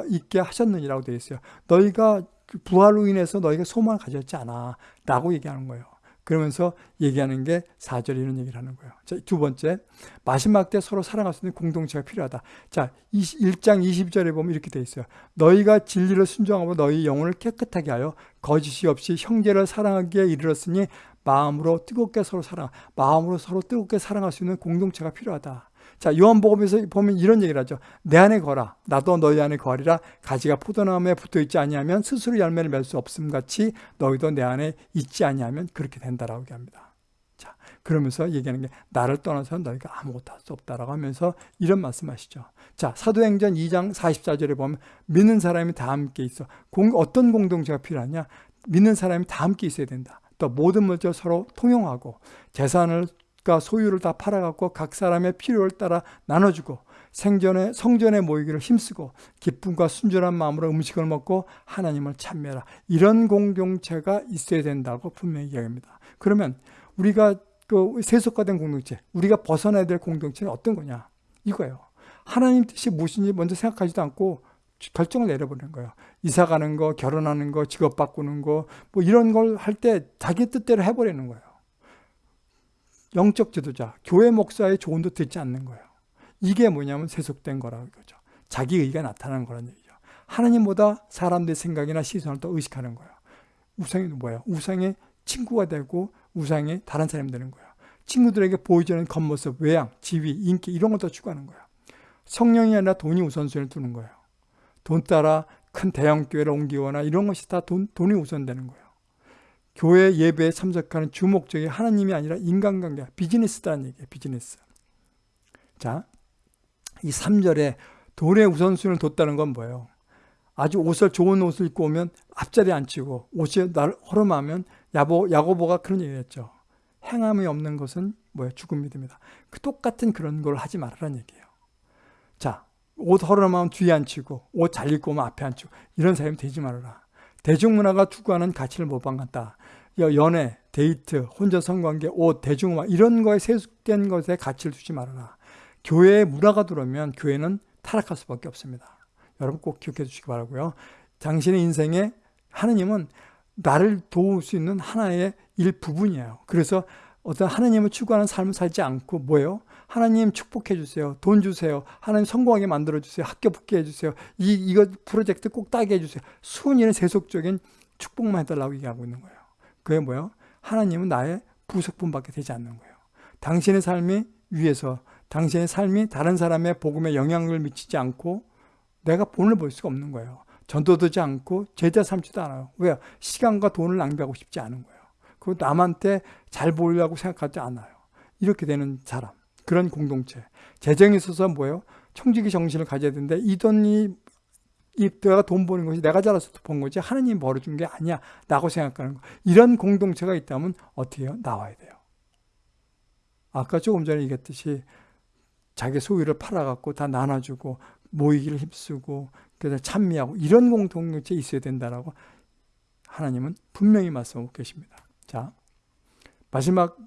A: 있게 하셨느니라고 되어 있어요. 너희가 부활로 인해서 너희가 소망을 가졌지 않아 라고 얘기하는 거예요. 그러면서 얘기하는 게 4절에 이런 얘기를 하는 거예요. 자, 두 번째, 마지막 때 서로 사랑할 수 있는 공동체가 필요하다. 자, 1장 20절에 보면 이렇게 돼 있어요. 너희가 진리를 순종하고 너희 영혼을 깨끗하게 하여 거짓이 없이 형제를 사랑하기에 이르렀으니 마음으로 뜨겁게 서로 사랑, 마음으로 서로 뜨겁게 사랑할 수 있는 공동체가 필요하다. 자, 요한복음에서 보면 이런 얘기를 하죠. 내 안에 거라. 나도 너희 안에 거리라. 가지가 포도나무에 붙어 있지 아니하면 스스로 열매를 맺을 수 없음 같이 너희도 내 안에 있지 아니하면 그렇게 된다라고 얘기합니다. 자, 그러면서 얘기하는 게 나를 떠나서 너희가 아무것도 할 수 없다라고 하면서 이런 말씀하시죠. 자, 사도행전 2장 44절에 보면 믿는 사람이 다 함께 있어. 공, 어떤 공동체가 필요하냐? 믿는 사람이 다 함께 있어야 된다. 또 모든 물질 서로 통용하고 재산을 과 소유를 다 팔아갖고 각 사람의 필요를 따라 나눠주고 생전에 성전에 모이기를 힘쓰고 기쁨과 순전한 마음으로 음식을 먹고 하나님을 찬미하라. 이런 공동체가 있어야 된다고 분명히 이야기합니다. 그러면 우리가 그 세속화된 공동체, 우리가 벗어나야 될 공동체는 어떤 거냐? 이거예요. 하나님 뜻이 무엇인지 먼저 생각하지도 않고 결정을 내려버리는 거예요. 이사 가는 거, 결혼하는 거, 직업 바꾸는 거, 뭐 이런 걸 할 때 자기 뜻대로 해버리는 거예요. 영적 지도자, 교회 목사의 조언도 듣지 않는 거예요. 이게 뭐냐면 세속된 거라고 이거죠. 자기 의가 나타나는 거란 얘기죠. 하나님보다 사람들의 생각이나 시선을 더 의식하는 거예요. 우상이 뭐예요? 우상의 친구가 되고 우상이 다른 사람이 되는 거예요. 친구들에게 보여주는 겉모습, 외양, 지위, 인기 이런 것도 추구하는 거예요. 성령이 아니라 돈이 우선순위를 두는 거예요. 돈 따라 큰 대형 교회를 옮기거나 이런 것이 다 돈, 돈이 우선되는 거예요. 교회 예배에 참석하는 주목적이 하나님이 아니라 인간관계, 비즈니스다는 얘기예요. 비즈니스. 자, 이 3절에 돈의 우선순위를 뒀다는 건 뭐예요? 아주 옷을 좋은 옷을 입고 오면 앞자리에 앉히고 옷이 날 허름하면 야보, 야고보가 그런 얘기를 했죠. 행함이 없는 것은 뭐예요? 죽음이 됩니다. 그 똑같은 그런 걸 하지 말라는 얘기예요. 자, 옷 허름하면 뒤에 앉히고 옷 잘 입고 오면 앞에 앉히고 이런 사람이 되지 말아라. 대중문화가 추구하는 가치를 모방한다. 연애, 데이트, 혼자 성관계, 옷, 대중문화 이런 거에 세속된 것에 가치를 두지 말아라. 교회에 문화가 들어오면 교회는 타락할 수밖에 없습니다. 여러분 꼭 기억해 주시기 바라고요. 당신의 인생에 하느님은 나를 도울 수 있는 하나의 일부분이에요. 그래서 어떤 하나님을 추구하는 삶을 살지 않고 뭐예요? 하나님 축복해 주세요. 돈 주세요. 하나님 성공하게 만들어 주세요. 학교 붙게 해 주세요. 이 이거 프로젝트 꼭 따게 해 주세요. 순위는 세속적인 축복만 해달라고 얘기하고 있는 거예요. 그게 뭐예요? 하나님은 나의 부속품밖에 되지 않는 거예요. 당신의 삶이 위에서 당신의 삶이 다른 사람의 복음에 영향을 미치지 않고 내가 본을 볼 수가 없는 거예요. 전도 되지 않고 제자 삼지도 않아요. 왜요? 시간과 돈을 낭비하고 싶지 않은 거예요. 그리고 남한테 잘 보이려고 생각하지 않아요. 이렇게 되는 사람. 그런 공동체. 재정에 있어서 뭐예요? 청지기 정신을 가져야 되는데 이 돈이 이 내가 돈 버는 것이 내가 잘해서 번 거지 하나님이 벌어준 게 아니야 라고 생각하는 거. 이런 공동체가 있다면 어떻게 해요? 나와야 돼요. 아까 조금 전에 얘기했듯이 자기 소유를 팔아갖고 다 나눠주고 모이기를 힘쓰고 그래서 찬미하고 이런 공동체 있어야 된다라고 하나님은 분명히 말씀하고 계십니다. 자, 마지막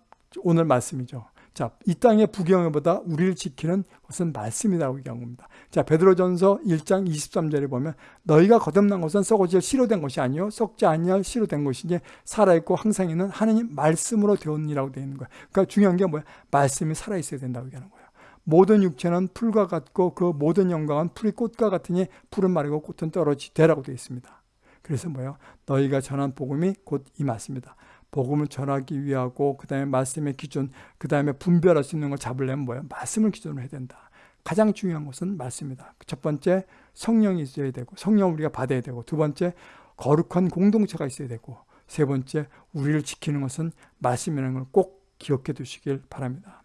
A: 오늘 말씀이죠. 자, 이 땅의 부경보다 우리를 지키는 것은 말씀이라고 얘기한 겁니다. 자, 베드로전서 1장 23절에 보면 너희가 거듭난 것은 썩어질 씨로 된 것이 아니요 썩지 아니할 씨로 된 것이니 살아 있고 항상 있는 하나님 말씀으로 되었니라고 되어 있는 거예요. 그러니까 중요한 게 뭐야? 말씀이 살아 있어야 된다고 얘기하는 거예요. 모든 육체는 풀과 같고 그 모든 영광은 풀이 꽃과 같으니 풀은 마르고 꽃은 떨어지되라고 되어 있습니다. 그래서 뭐예요? 너희가 전한 복음이 곧 이 말씀이다. 복음을 전하기 위하고 그 다음에 말씀의 기준, 그 다음에 분별할 수 있는 걸 잡으려면 뭐예요? 말씀을 기준으로 해야 된다. 가장 중요한 것은 말씀이다. 첫 번째 성령이 있어야 되고 성령 우리가 받아야 되고 두 번째 거룩한 공동체가 있어야 되고 세 번째 우리를 지키는 것은 말씀이라는 걸 꼭 기억해 두시길 바랍니다.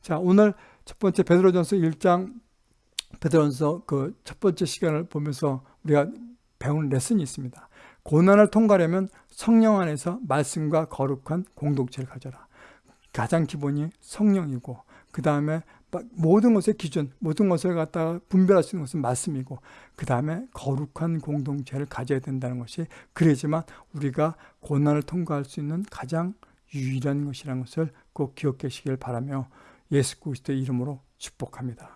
A: 자 오늘 첫 번째 베드로전서 1장 베드로전서 그 첫 번째 시간을 보면서 우리가 배우는 레슨이 있습니다. 고난을 통과하려면 성령 안에서 말씀과 거룩한 공동체를 가져라. 가장 기본이 성령이고 그 다음에 모든 것의 기준, 모든 것을 갖다가 분별할 수 있는 것은 말씀이고 그 다음에 거룩한 공동체를 가져야 된다는 것이 그래야지만 우리가 고난을 통과할 수 있는 가장 유일한 것이라는 것을 꼭 기억하시길 바라며 예수 그리스도의 이름으로 축복합니다.